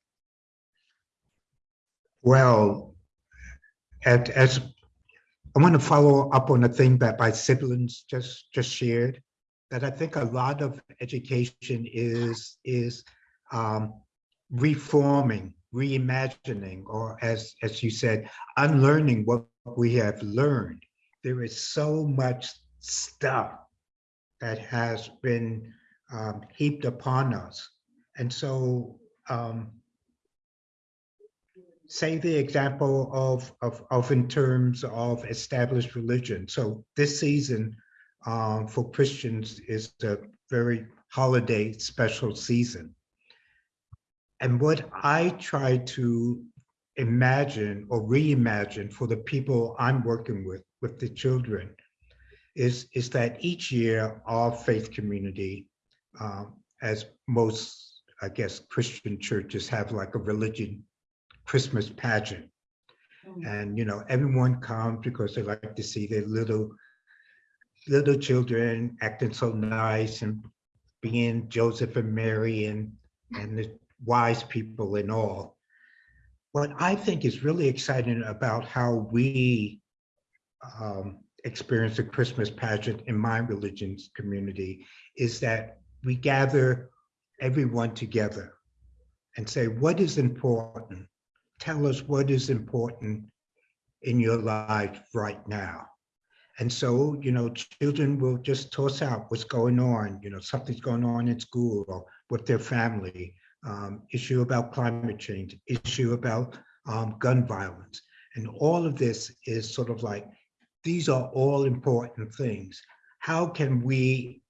Well, at, as, I want to follow up on a thing that my siblings just, just shared. That I think a lot of education is, is um, reforming, reimagining, or as, as you said, unlearning what we have learned. There is so much stuff that has been um, heaped upon us. And so um, say the example of, of, of in terms of established religion. So this season um, for Christians is a very holiday special season. And what I try to imagine or reimagine for the people I'm working with, with the children, is, is that each year our faith community, um, as most, I guess, Christian churches have like a religion Christmas pageant. And, you know, everyone comes because they like to see their little, little children acting so nice and being Joseph and Mary and, and the wise people and all. What I think is really exciting about how we um, experience the Christmas pageant in my religion's community is that we gather everyone together and say, what is important? Tell us what is important in your life right now. And so, you know, children will just toss out what's going on, you know, something's going on in school or with their family, um, issue about climate change, issue about um, gun violence. And all of this is sort of like, these are all important things. How can we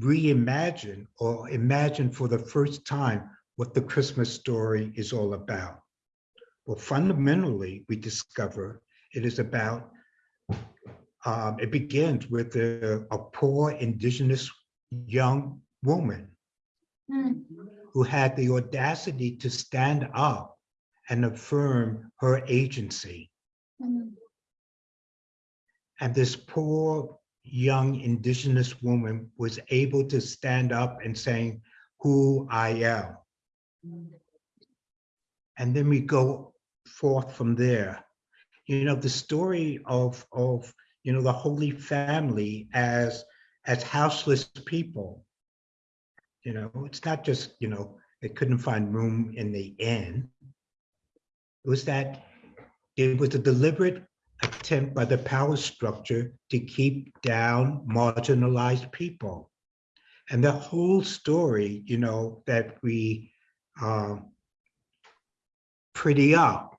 reimagine or imagine for the first time what the Christmas story is all about? Well, fundamentally, we discover it is about, um, it begins with a, a poor indigenous young woman Hmm. who had the audacity to stand up and affirm her agency. Hmm. And this poor young indigenous woman was able to stand up and saying who I am. And then we go forth from there. You know, the story of, of, you know, the Holy Family as, as houseless people. You know, it's not just, you know, they couldn't find room in the inn. It was that it was a deliberate attempt by the power structure to keep down marginalized people. And the whole story, you know, that we um, pretty up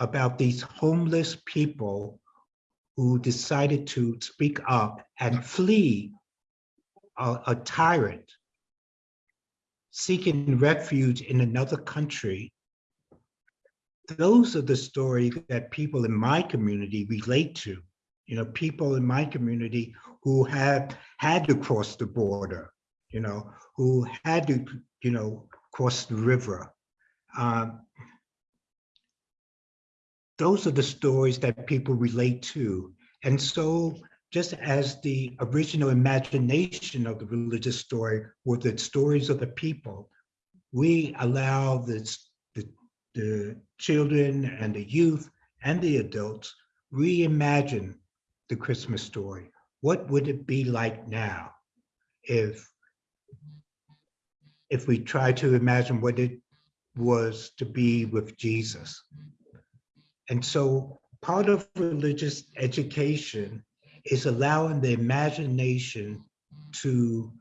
about these homeless people who decided to speak up and flee a, a tyrant seeking refuge in another country those are the stories that people in my community relate to. You know, people in my community who have had to cross the border, you know, who had to, you know, cross the river. Um, those are the stories that people relate to. And so just as the original imagination of the religious story were the stories of the people, we allow this, the, the children and the youth and the adults reimagine the Christmas story. What would it be like now if if we try to imagine what it was to be with Jesus? And so part of religious education is allowing the imagination to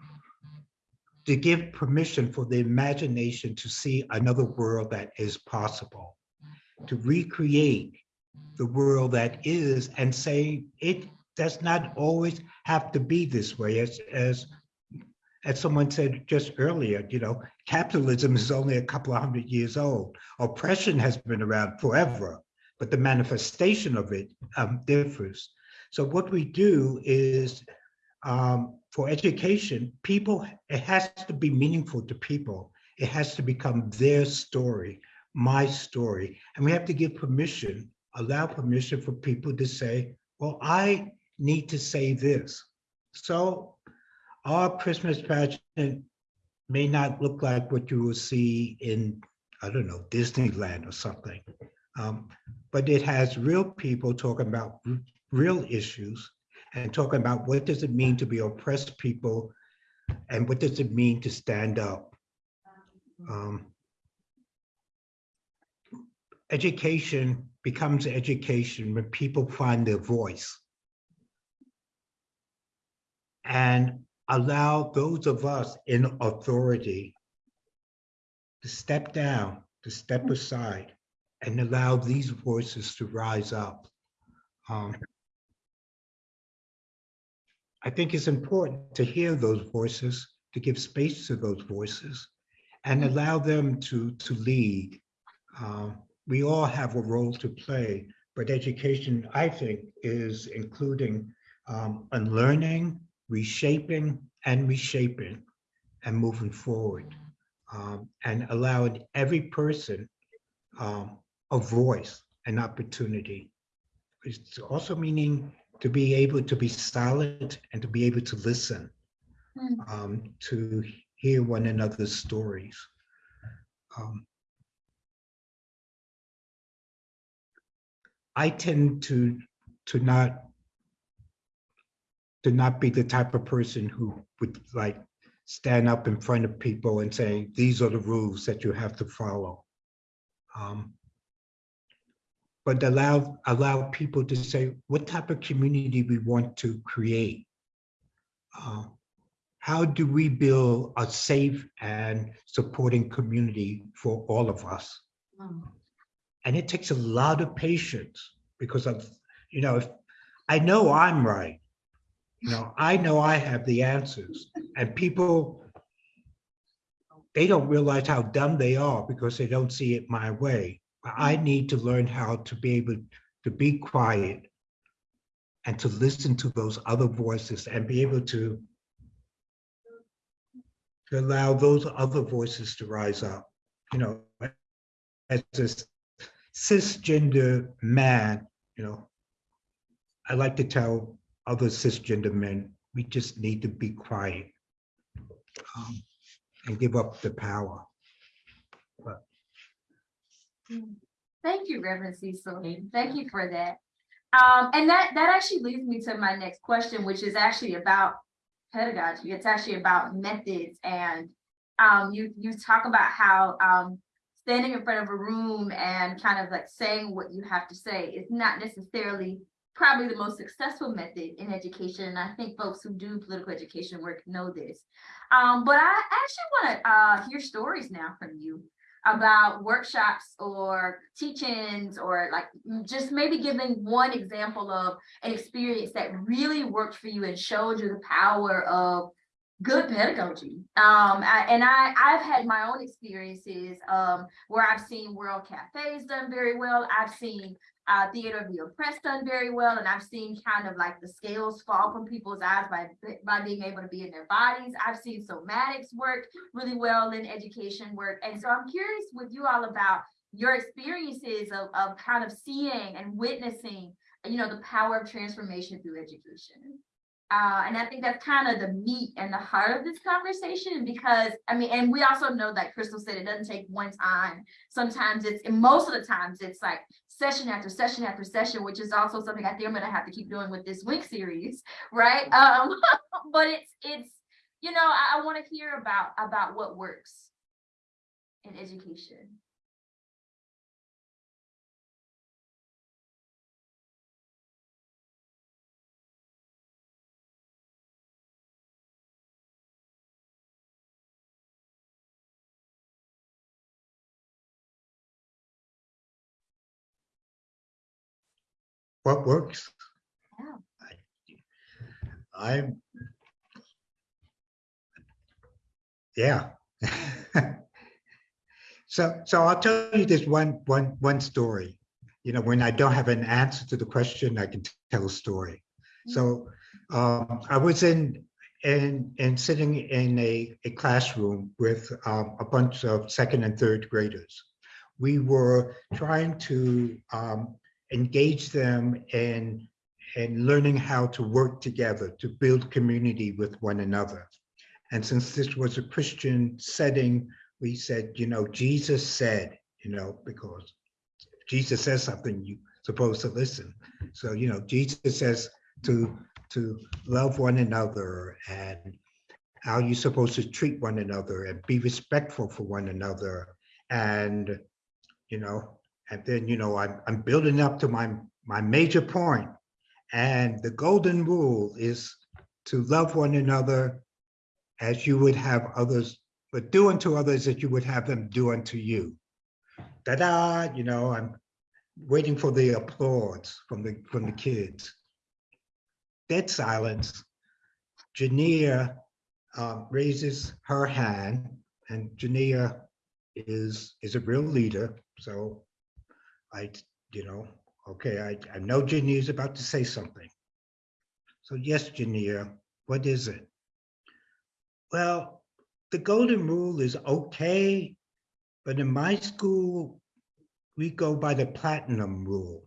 to give permission for the imagination to see another world that is possible, to recreate the world that is and say it does not always have to be this way. As, as, as someone said just earlier, you know, capitalism is only a couple of hundred years old. Oppression has been around forever, but the manifestation of it um, differs. So what we do is um, for education, people, it has to be meaningful to people. It has to become their story, my story. And we have to give permission, allow permission for people to say, well, I need to say this. So our Christmas pageant may not look like what you will see in, I don't know, Disneyland or something. Um, but it has real people talking about real issues and talking about what does it mean to be oppressed people and what does it mean to stand up. Um, education becomes education when people find their voice and allow those of us in authority to step down, to step aside, and allow these voices to rise up. Um, I think it's important to hear those voices, to give space to those voices, and allow them to, to lead. Um, we all have a role to play, but education, I think, is including um, unlearning, reshaping, and reshaping, and moving forward, um, and allowing every person um, a voice, an opportunity. It's also meaning to be able to be silent and to be able to listen, Hmm. um, to hear one another's stories. Um, I tend to to not to not be the type of person who would like stand up in front of people and say, these are the rules that you have to follow. Um, but allow allow people to say what type of community we want to create. Uh, how do we build a safe and supporting community for all of us? Mm. And it takes a lot of patience because of, you know, if I know I'm right. You know, I know I have the answers and people, they don't realize how dumb they are because they don't see it my way. I need to learn how to be able to be quiet and to listen to those other voices and be able to to allow those other voices to rise up. You know, as a cisgender man, you know, I like to tell other cisgender men, we just need to be quiet um, and give up the power. Thank you, Reverend Cecil. Thank you for that. Um, and that, that actually leads me to my next question, which is actually about pedagogy. It's actually about methods and um, you, you talk about how um, standing in front of a room and kind of like saying what you have to say is not necessarily probably the most successful method in education. And I think folks who do political education work know this. Um, but I actually want to uh, hear stories now from you about workshops or teachings or like just maybe giving one example of an experience that really worked for you and showed you the power of good pedagogy. Um, I- and I, I've had my own experiences um, where I've seen World Cafes done very well. I've seen uh, Theater of the Oppressed done very well, and I've seen kind of like the scales fall from people's eyes by by being able to be in their bodies. I've seen somatics work really well in education work, and so I'm curious with you all about your experiences of of kind of seeing and witnessing, you know, the power of transformation through education. Uh, and I think that's kind of the meat and the heart of this conversation because I mean, and we also know that Crystal said it doesn't take one time. Sometimes it's, and most of the times it's like session after session after session, which is also something I think I'm gonna have to keep doing with this week series, right? Um, but it's it's you know I, I want to hear about about what works in education. What works? Yeah. I- I'm. Yeah. So, so I'll tell you this one, one, one story. You know, when I don't have an answer to the question, I can tell a story. So um, I was in, in, in sitting in a, a classroom with um, a bunch of second and third graders. We were trying to um, engage them in, in learning how to work together, to build community with one another. And since this was a Christian setting, we said, you know, Jesus said, you know, because Jesus says something, you're supposed to listen. So, you know, Jesus says to, to love one another and how you're supposed to treat one another and be respectful for one another. And, you know, and then, you know, I'm, I'm building up to my, my major. And the golden rule is to love one another as you would have others, but do unto others that you would have them do unto you. Ta-da, you know, I'm waiting for the applause from the, from the kids. Dead silence. Jania uh, raises her hand and Jania is, is a real leader. So I, you know, okay, I, I know Jania is about to say something. So yes, Jania, what is it? Well, the golden rule is okay, but in my school, we go by the platinum rule.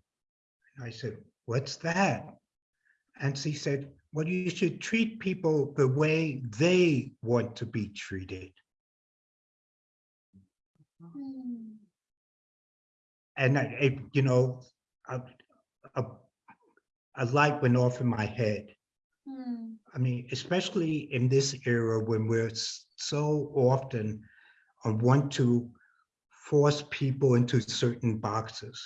And I said, what's that? And she said, well, you should treat people the way they want to be treated. Hmm. And I, it- you know, a, a, a light went off in my head. I mean, especially in this era when we're so often uh, want to force people into certain boxes,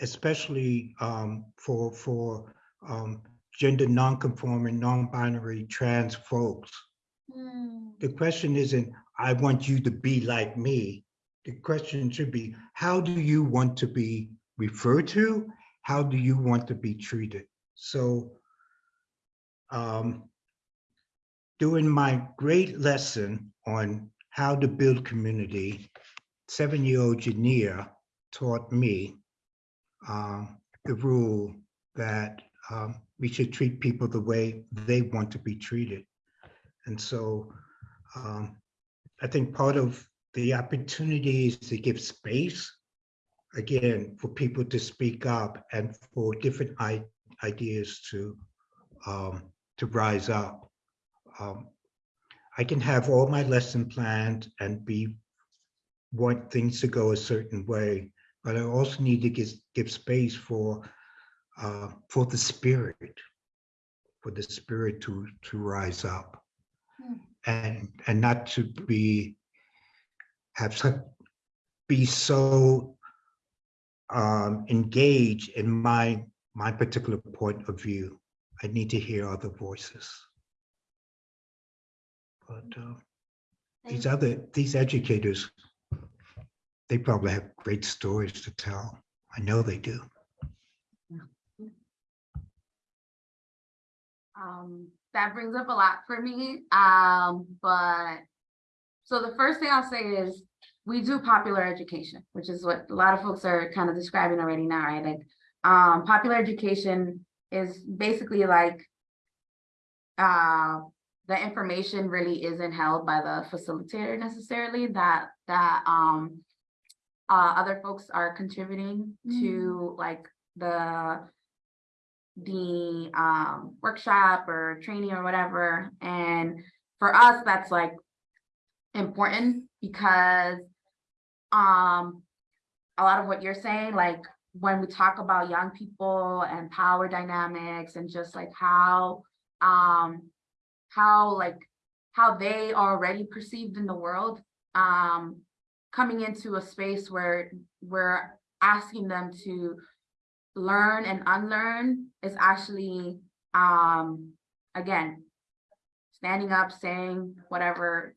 especially um, for for um, gender nonconforming, non-binary trans folks. The question isn't, I want you to be like me. The question should be, how do you want to be referred to? How do you want to be treated? So um, doing my great lesson on how to build community, seven-year-old Jania taught me um, the rule that um, we should treat people the way they want to be treated. And so um, I think part of the opportunity is to give space, again, for people to speak up and for different ideas to um, to rise up. Um, I can have all my lesson planned and be want things to go a certain way, but I also need to give give space for uh, for the spirit, for the spirit to to rise up, and and not to be have such be so um, engaged in my my particular point of view. I need to hear other voices. But uh, these other, these educators, they probably have great stories to tell. I know they do. Um, that brings up a lot for me, um, but. So the first thing I'll say is, we do popular education, which is what a lot of folks are kind of describing already now, right? Like, um, popular education is basically like. Uh, the information really isn't held by the facilitator necessarily, that, that, um. Uh, other folks are contributing to like the the um workshop or training or whatever. And for us, that's like important because um a lot of what you're saying, like when we talk about young people and power dynamics and just like how um how like how they are already perceived in the world um coming into a space where we're asking them to learn and unlearn is actually, um, again, standing up, saying whatever,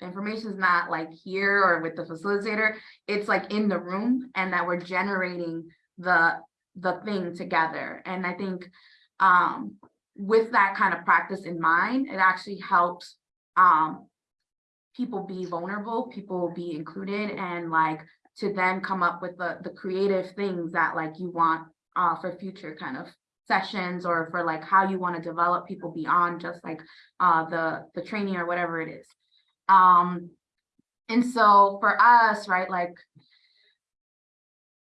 information is not like here or with the facilitator, it's like in the room and that we're generating the, the thing together. And I think, um, with that kind of practice in mind, it actually helps, um, people be vulnerable, people be included and like to then come up with the, the creative things that like you want uh, for future kind of sessions or for like how you want to develop people beyond just like uh the the training or whatever it is. Um, and so for us, right, like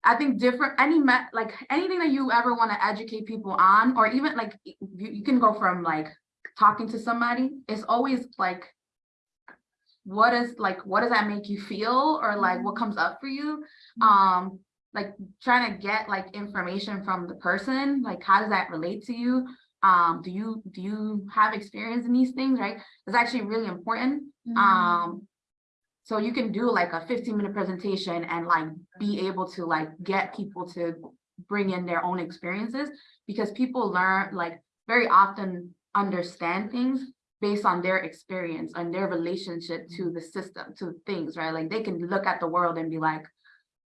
I think different, any met, like anything that you ever want to educate people on, or even like you, you can go from like talking to somebody, it's always like what is like, what does that make you feel? Or like what comes up for you? Um, like trying to get like information from the person, like how does that relate to you? Um, do you, do you have experience in these things, right? It's actually really important. Um, so you can do like a fifteen minute presentation and like be able to like get people to bring in their own experiences because people learn like very often understand things based on their experience and their relationship to the system, to things, right? Like they can look at the world and be like,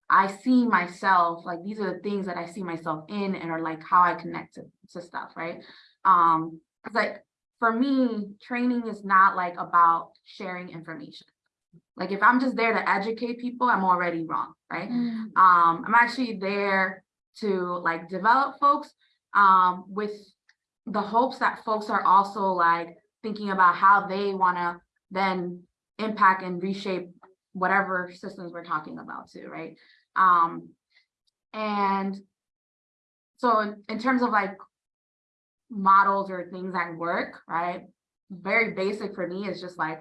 I see myself, like these are the things that I see myself in and are like how I connect to, to stuff, right? Um, it's like for me, training is not like about sharing information. Like if I'm just there to educate people, I'm already wrong, right? Um, I'm actually there to like develop folks um with the hopes that folks are also like thinking about how they want to then impact and reshape whatever systems we're talking about too, right? Um, and so in, in terms of like models or things that work, right? Very basic for me is just like,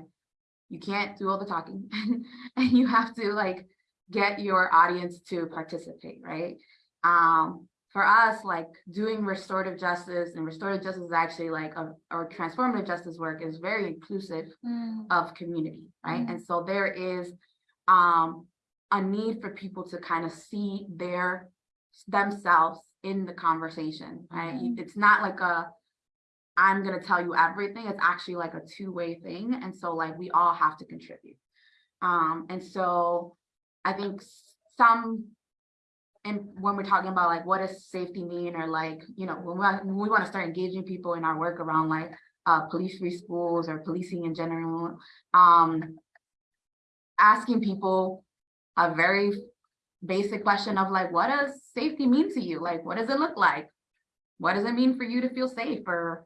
you can't do all the talking and you have to like get your audience to participate, right? Um, for us, like doing restorative justice and restorative justice is actually like a, or transformative justice work is very inclusive of community, right? And so there is um a need for people to kind of see their themselves in the conversation, right? You- It's not like a I'm gonna tell you everything. It's actually like a two-way thing. And so like we all have to contribute. Um, and so I think some and when we're talking about like what does safety mean or like, you know, when we, want- when we want to start engaging people in our work around like uh police free schools or policing in general, um asking people a very basic question of like, what does safety mean to you? Like, what does it look like? What does it mean for you to feel safe or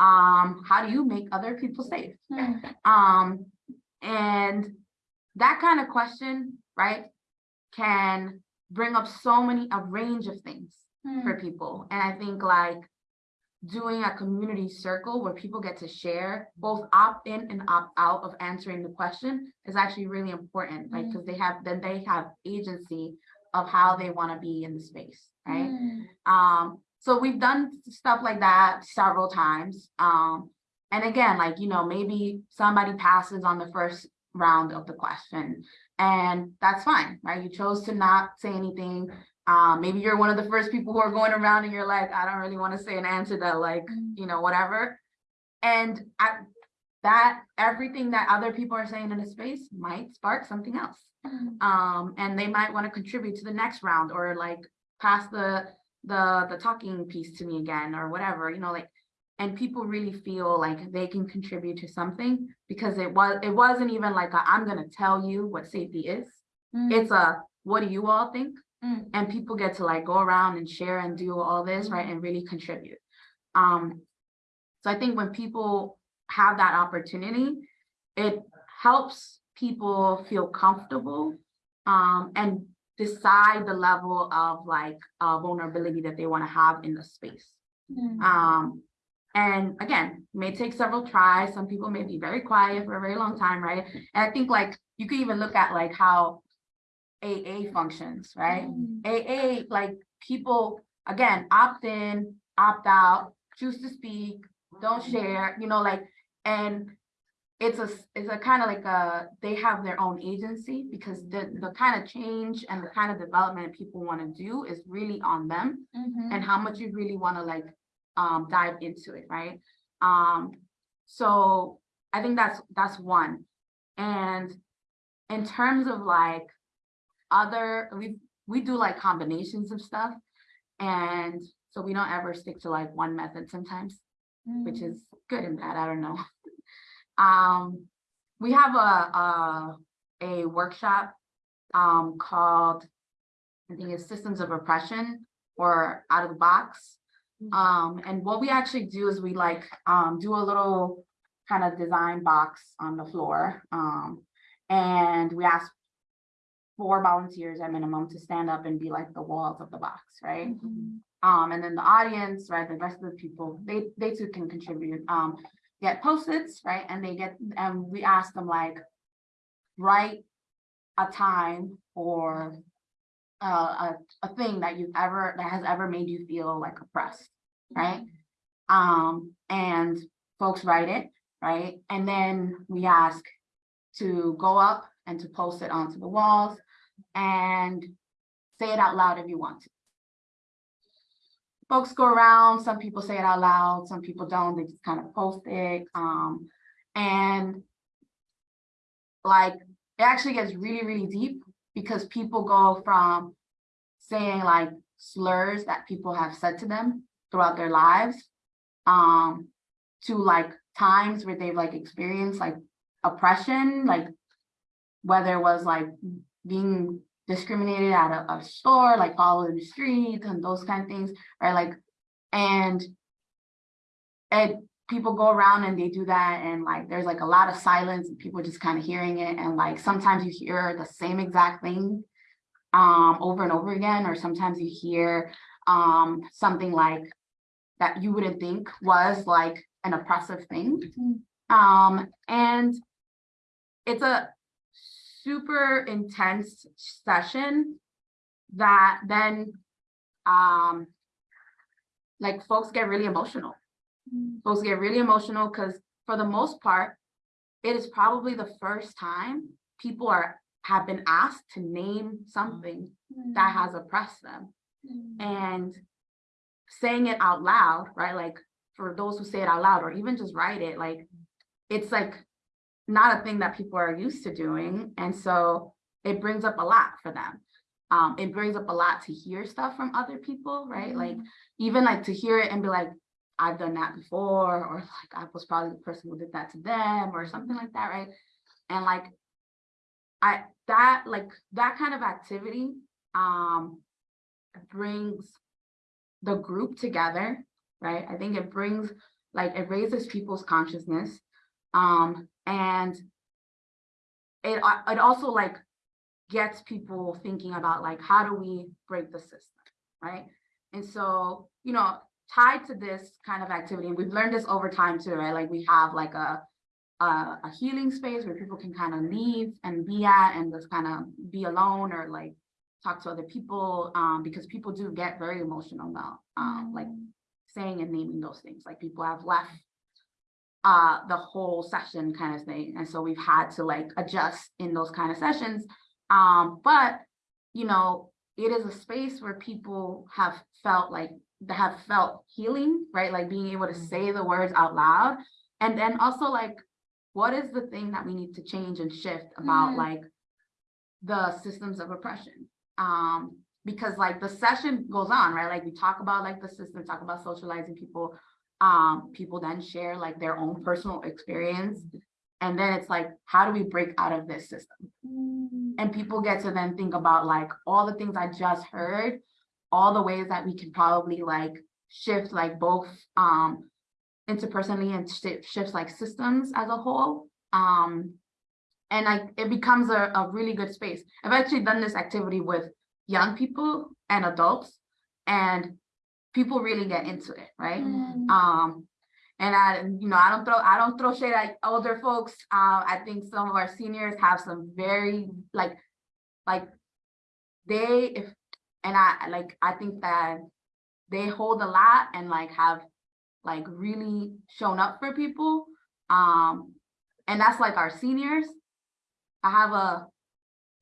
um, how do you make other people safe? Um, and that kind of question, right, can bring up so many, a range of things for people. And I think like doing a community circle where people get to share both opt in and opt out of answering the question is actually really important, like, because they have, then they have agency of how they want to be in the space, right? Um, so we've done stuff like that several times. Um, and again, like, you know, maybe somebody passes on the first round of the question and that's fine, right? You chose to not say anything. Um, maybe you're one of the first people who are going around and you're like, I don't really want to say an answer that like, you know, whatever. And I, that, everything that other people are saying in the space might spark something else. Um, and they might want to contribute to the next round or like pass the, the, the talking piece to me again or whatever, you know, like, and people really feel like they can contribute to something because it was, it wasn't even like, i am gonna tell you what safety is. It's a, what do you all think? Mm. And people get to like go around and share and do all this, right, and really contribute. Um, so I think when people have that opportunity, it helps people feel comfortable um, and decide the level of like uh, vulnerability that they want to have in the space. Um, and again, may take several tries. Some people may be very quiet for a very long time, right? And I think like you could even look at like how AA functions, right? Mm-hmm. AA, like people, again, opt in, opt out, choose to speak, don't share, you know, like, and it's a, it's a kind of like a, they have their own agency because the, the kind of change and the kind of development people want to do is really on them mm-hmm. and how much you really want to like um dive into it, right? Um, so I think that's that's one. And in terms of like other, we we do like combinations of stuff. And so we don't ever stick to like one method sometimes, which is good and bad, I don't know. Um, we have a a a workshop um called I think it's Systems of Oppression or Out of the Box. Um, and what we actually do is we like, um, do a little kind of design box on the floor. Um, and we ask four volunteers at minimum to stand up and be like the walls of the box, right? Um, and then the audience, right, the rest of the people, they, they too can contribute, um, get post-its, right, and they get, and we ask them like, write a time or uh, a, a thing that you've ever, that has ever made you feel like oppressed, right? Um, and folks write it, right, and then we ask to go up and to post it onto the walls and say it out loud if you want to. Folks go around, some people say it out loud, some people don't, they just kind of post it, um, and like, it actually gets really, really deep because people go from saying like slurs that people have said to them throughout their lives, um, to like times where they've like experienced like oppression, like whether it was like being discriminated at a, a store, like followed in the streets and those kind of things, right? Like, and and people go around and they do that and like there's like a lot of silence and people just kind of hearing it and like sometimes you hear the same exact thing um over and over again or sometimes you hear um something like that you wouldn't think was like an oppressive thing. Um and it's a super intense session that then um like folks get really emotional folks get really emotional because for the most part it is probably the first time people are have been asked to name something that mm-hmm. has oppressed them mm-hmm. and saying it out loud right like for those who say it out loud or even just write it like it's like not a thing that people are used to doing. And so it brings up a lot for them. Um, it brings up a lot to hear stuff from other people, right? Like mm-hmm. even like to hear it and be like, I've done that before, or like I was probably the person who did that to them or something like that, right? And like I that like that kind of activity um brings the group together, right? I think it brings like it raises people's consciousness um, and it, it also like gets people thinking about like, how do we break the system, right? And so, you know, tied to this kind of activity, and we've learned this over time too, right? Like we have like a, a, a healing space where people can kind of leave and be at and just kind of be alone or like talk to other people, um, because people do get very emotional now, um, like saying and naming those things, like people have left uh, the whole session kind of thing. And so we've had to like adjust in those kind of sessions. Um, but, you know, it is a space where people have felt like have felt healing, right? Like being able to say the words out loud. And then also like, what is the thing that we need to change and shift about Mm. like the systems of oppression? Um, because like the session goes on, right? Like we talk about like the system, talk about socializing people, um people then share like their own personal experience and then it's like how do we break out of this system and people get to then think about like all the things i just heard all the ways that we can probably like shift like both um interpersonally and shi- shifts like systems as a whole um and like it becomes a, a really good space i've actually done this activity with young people and adults and people really get into it right um, and I, you know, I don't throw, I don't throw shade at older folks. Uh, I think some of our seniors have some very like, like they, if, and I, like, I think that they hold a lot and like have like really shown up for people. Um, and that's like our seniors. I have a,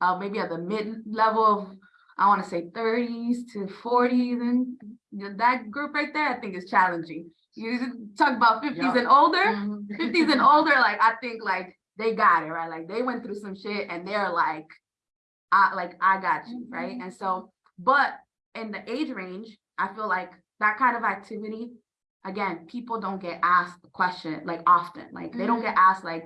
uh, maybe at the mid-level of, I want to say thirties to forties and you know, that group right there, I think is challenging. You talk about fifties Yeah. and older, Mhm. fifties and older, like I think like they got it, right? Like they went through some shit and they're like, I like I got you, right? And so, but in the age range, I feel like that kind of activity, again, people don't get asked the question like often. Like they don't get asked like,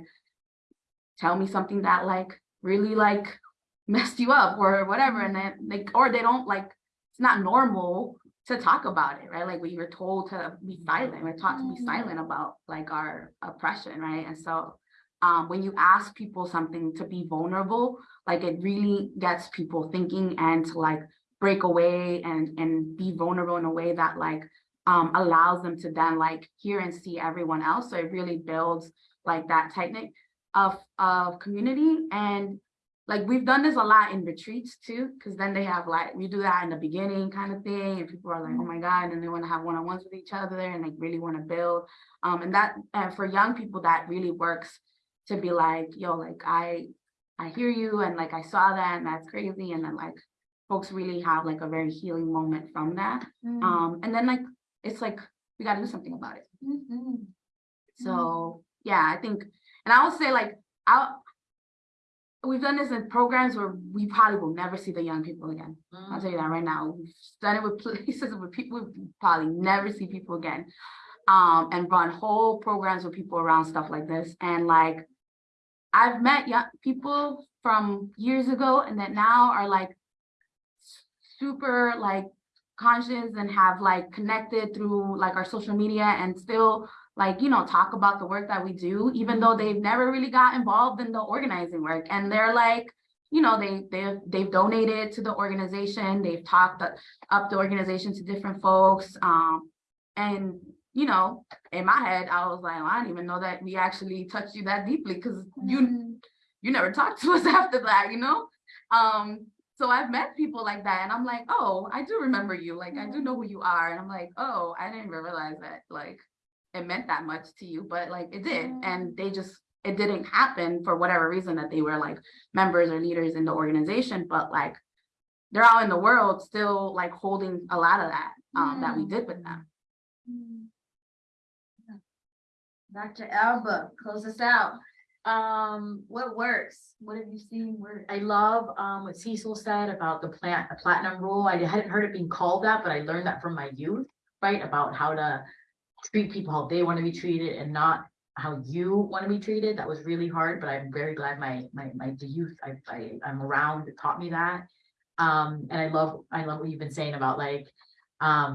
tell me something that like really like messed you up or whatever. And then like, or they don't like, it's not normal to talk about it, right? Like we were told to be silent, we're taught to be Mm. silent about like our oppression, right? And so um, when you ask people something to be vulnerable, like it really gets people thinking and to like break away and and be vulnerable in a way that like um, allows them to then like hear and see everyone else. So it really builds like that knit of of community and like we've done this a lot in retreats too, because then they have like, we do that in the beginning kind of thing, and people are like, oh my God, and they want to have one-on-ones with each other and like really want to build. Um, and that, and for young people, that really works to be like, yo, like I, I hear you and like I saw that and that's crazy. And then like folks really have like a very healing moment from that. Mm. Um, and then like, it's like, we gotta do something about it. Mhm. So, yeah, I think, and I would say like, I'll, we've done this in programs where we probably will never see the young people again. I'll tell you that right now. We've done it with places where people we probably never see people again. Um, and run whole programs with people around stuff like this. And like, I've met young people from years ago and that now are like super like conscious and have like connected through like our social media and still like, you know, talk about the work that we do, even though they've never really got involved in the organizing work. And they're like, you know, they they've they've donated to the organization, they've talked up- the organization to different folks. Um, and you know, in my head, I was like, well, I didn't even know that we actually touched you that deeply because you Mm. you never talked to us after that, you know? Um, so I've met people like that and I'm like, oh, I do remember you. Like, I do know who you are. And I'm like, oh, I didn't realize that like it meant that much to you, but like it did. Mm. And they just, it didn't happen for whatever reason that they were like members or leaders in the organization, but like they're out in the world still like holding a lot of that, um, that we did with them. Mm. Dr. Alba, close us out. Um, What works? What have you seen work? I love um what Cecil said about the plant, the platinum rule. I hadn't heard it being called that, but I learned that from my youth, right? About how to treat people how they want to be treated and not how you want to be treated. That was really hard, but I'm very glad my my my the youth I I I'm around taught me that. Um, and I love, I love what you've been saying about like, um,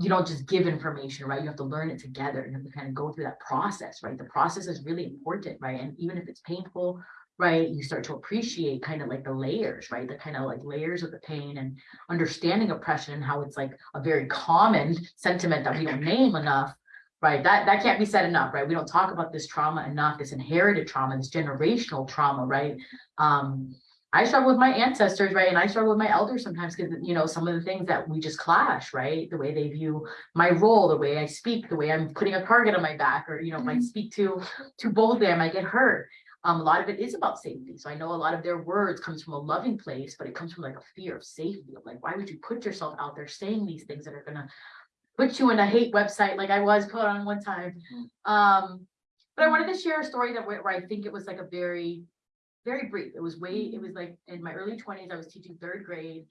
you don't just give information, right? You have to learn it together. You have to kind of go through that process, right? The process is really important, right? And even if it's painful, right, you start to appreciate kind of like the layers, right? The kind of like layers of the pain and understanding oppression and how it's like a very common sentiment that we don't name enough. Right, that that can't be said enough, right? We don't talk about this trauma enough, this inherited trauma, this generational trauma, right? Um, I struggle with my ancestors, right? And I struggle with my elders sometimes because, you know, some of the things that we just clash, right? The way they view my role, the way I speak, the way I'm putting a target on my back, or, you know, if I Mhm. speak too, too boldly, I might get hurt. Um, a lot of it is about safety. So I know a lot of their words comes from a loving place, but it comes from like a fear of safety of like, why would you put yourself out there saying these things that are gonna put you in a hate website like I was put on one time? Um, but I wanted to share a story that where where I think it was like a very very brief. It was way, it was like in my early twenties, I was teaching third grade.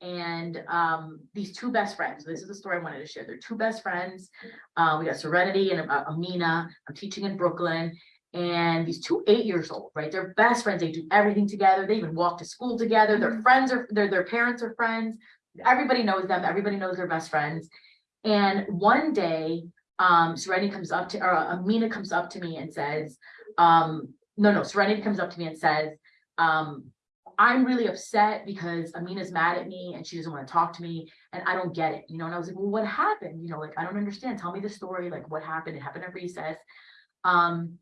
And um, these two best friends, this is the story I wanted to share. They're two best friends. Uh, we got Serenity and uh, Amina. I'm teaching in Brooklyn. And these two eight years old, right? They're best friends. They do everything together. They even walk to school together. Their friends are, their, their parents are friends. Everybody knows them. Everybody knows their best friends. And one day, um, Serenity comes up to, or uh, Amina comes up to me and says, um, no, no, Serenity comes up to me and says, um, I'm really upset because Amina's mad at me and she doesn't want to talk to me and I don't get it, you know, and I was like, well, what happened? You know, like, I don't understand. Tell me the story, like what happened? It happened at recess. Um,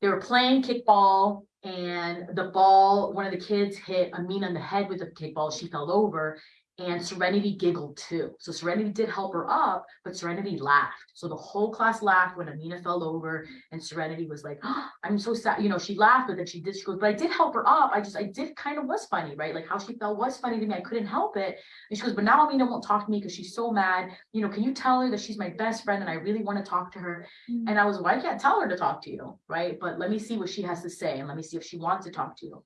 they were playing kickball and the ball, one of the kids hit Amina in the head with a kickball. She fell over and Serenity giggled too. So Serenity did help her up, but Serenity laughed. So the whole class laughed when Amina fell over and Serenity was like, "Oh, I'm so sad. You know, she laughed, but then she did, she goes, but I did help her up. I just, I did kind of was funny, right? Like how she fell was funny to me. I couldn't help it. And she goes, but now Amina won't talk to me because she's so mad. You know, can you tell her that she's my best friend and I really want to talk to her? Mm. And I was, well, I can't tell her to talk to you, right? But let me see what she has to say and let me see if she wants to talk to you.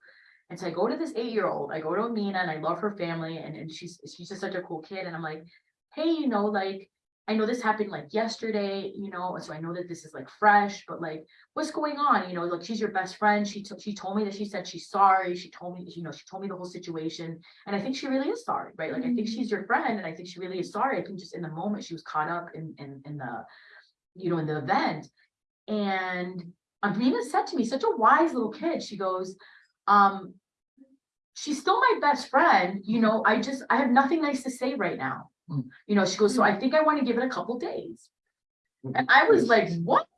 And so I go to this eight-year-old, I go to Amina and I love her family and, and she's, she's just such a cool kid. And I'm like, hey, you know, like, I know this happened like yesterday, you know, and so I know that this is like fresh, but like, what's going on? You know, like, she's your best friend. She took, she told me that she said she's sorry. She told me, you know, she told me the whole situation. And I think she really is sorry, right? Like, I think she's your friend and I think she really is sorry. I think just in the moment, she was caught up in, in, in the, you know, in the event. And Amina said to me, such a wise little kid, she goes, um, she's still my best friend, you know, I just, I have nothing nice to say right now. Mm. You know, she goes, so I think I want to give it a couple days. And I was like, what?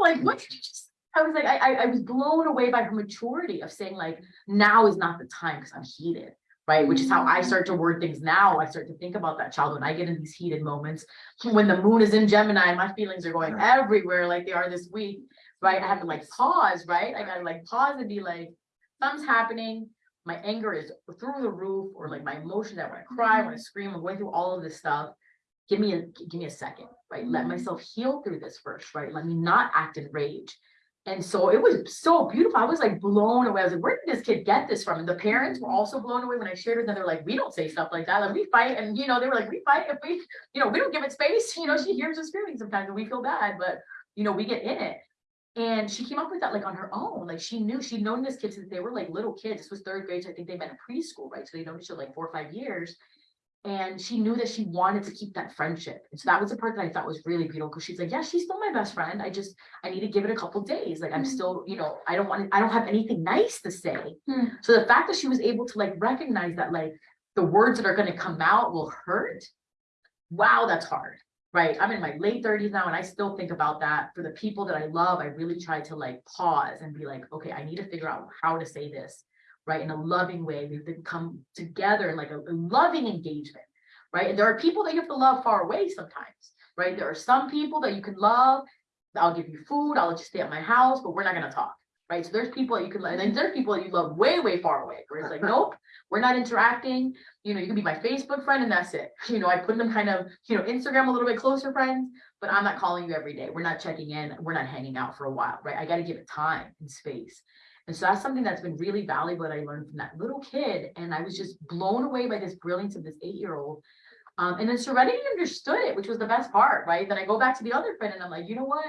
Like, what did you just? I was like, I, I, I was blown away by her maturity of saying like, now is not the time because I'm heated. Right, which is how I start to word things now. I start to think about that child when I get in these heated moments. When the moon is in Gemini, and my feelings are going everywhere like they are this week. Right, I have to like pause, right? I gotta like pause and be like, something's happening. My anger is through the roof, or like my emotions, I wanna cry, I wanna scream, I'm going through all of this stuff. Give me a, give me a second, right? Let mm-hmm. myself heal through this first, right? Let me not act in rage. And so it was so beautiful. I was like blown away. I was like, where did this kid get this from? And the parents were also blown away when I shared with them. They're like, we don't say stuff like that. Like we fight. And you know, they were like, we fight if we, you know, we don't give it space. You know, she hears us screaming sometimes and we feel bad, but you know, we get in it. And she came up with that like on her own. Like she knew she'd known this kid since they were like little kids. This was third grade. So I think they met in preschool, right? So they known each other like four or five years. And she knew that she wanted to keep that friendship. And so that was the part that I thought was really beautiful because she's like, yeah, she's still my best friend. I just, I need to give it a couple days. Like I'm Mm. still, you know, I don't want, I don't have anything nice to say. Hmm. So the fact that she was able to like recognize that like the words that are going to come out will hurt. Wow, that's hard. Right. I'm in my late thirties now and I still think about that for the people that I love. I really try to like pause and be like, okay, I need to figure out how to say this. Right. In a loving way. We have to come together in like a, a loving engagement. Right. And there are people that you have to love far away sometimes. Right. There are some people that you can love. I'll give you food. I'll let you stay at my house, but we're not going to talk. Right. So there's people that you can love. And then there's people that you love way, way far away. Where it's like, nope, we're not interacting. You know, you can be my Facebook friend and that's it. You know, I put them kind of, you know, Instagram a little bit closer friends, but I'm not calling you every day. We're not checking in. We're not hanging out for a while. Right. I got to give it time and space. And so that's something that's been really valuable that I learned from that little kid. And I was just blown away by this brilliance of this eight-year-old. Um, and then Serenity understood it, which was the best part, right? Then I go back to the other friend and I'm like, you know what?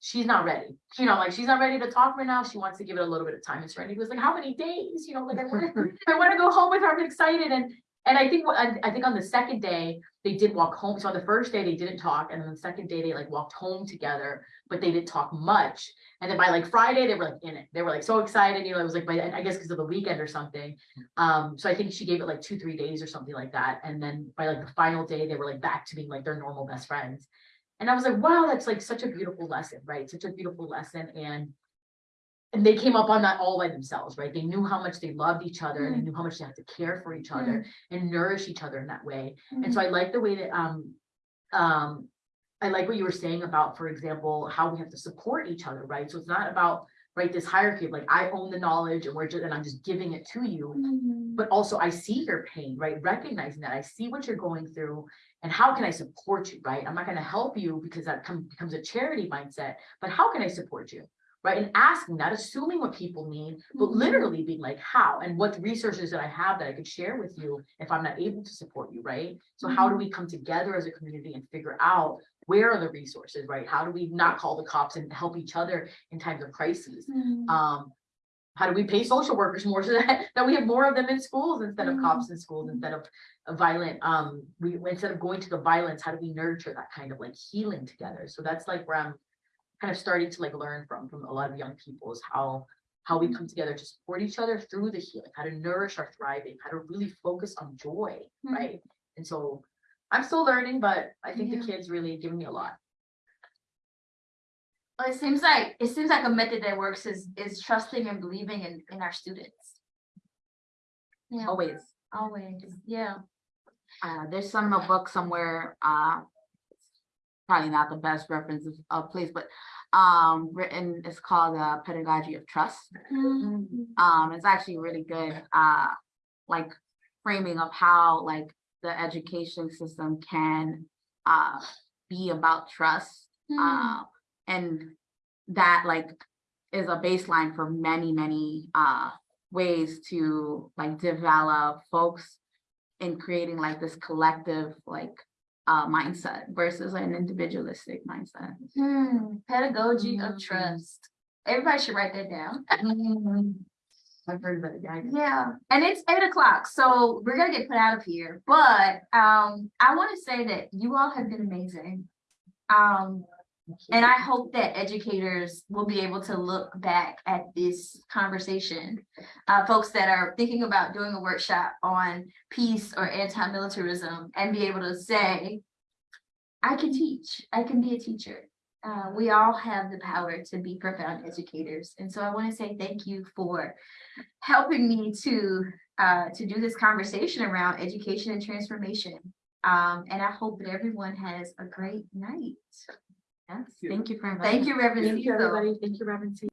She's not ready. You know, like she's not ready to talk right now. She wants to give it a little bit of time. And Serenity was like, how many days? You know, like I want to, I want to go home with her. I'm excited. And and I think I, I think on the second day they did walk home. So on the first day they didn't talk, and then the second day they like walked home together, but they didn't talk much. And then by like Friday, they were like in it. They were like so excited, you know, it was like by, I guess because of the weekend or something. Um, so I think she gave it like two, three days or something like that. And then by like the final day, they were like back to being like their normal best friends. And I was like, wow, that's like such a beautiful lesson, right? Such a beautiful lesson. And and they came up on that all by themselves, right? They knew how much they loved each other and they knew how much they had to care for each other and nourish each other in that way. And so I like the way that um um I like what you were saying about, for example, how we have to support each other, right? So it's not about right this hierarchy of like I own the knowledge and we're just and I'm just giving it to you. But also I see your pain, right? Recognizing that I see what you're going through and how can I support you, right? I'm not going to help you because that come, becomes a charity mindset, but how can I support you? Right. And asking, not assuming what people need, but Mhm. literally being like, how and what resources that I have that I could share with you if I'm not able to support you, right? So how do we come together as a community and figure out where are the resources, right? How do we not call the cops and help each other in times of crises? Um, how do we pay social workers more so that, that we have more of them in schools instead of cops in schools, instead of of violent, um, we, instead of going to the violence, how do we nurture that kind of like healing together? So that's like where I'm kind of starting to like learn from, from a lot of young people is how, how we come together to support each other through the healing, how to nourish our thriving, how to really focus on joy, Mhm. right? And so I'm still learning, but I think Yeah. the kids really give me a lot. Well, it seems like, it seems like a method that works is, is trusting and believing in, in our students. Yeah, Always. always, yeah. Uh, there's some a book somewhere, uh. Probably not the best reference of, place, but, um, written, it's called, uh, Pedagogy of Trust. Um, it's actually really good, uh, like framing of how like the education system can, uh, be about trust. Uh, and that like is a baseline for many, many, uh, ways to like develop folks in creating like this collective, like, uh, mindset versus an individualistic mindset. Hmm, pedagogy of Mm. trust. Everybody should write that down. I've heard of it, yeah. Yeah, and it's eight o'clock, so we're gonna get put out of here, but um, I wanna say that you all have been amazing. Um, and I hope that educators will be able to look back at this conversation. Uh, folks that are thinking about doing a workshop on peace or anti-militarism and be able to say, I can teach, I can be a teacher. Uh, we all have the power to be profound educators. And so I want to say thank you for helping me to uh, to do this conversation around education and transformation. Um, and I hope that everyone has a great night. Yes. Thank you for inviting Thank you, Reverend. Thank you, Cecil. everybody. Thank you, Reverend.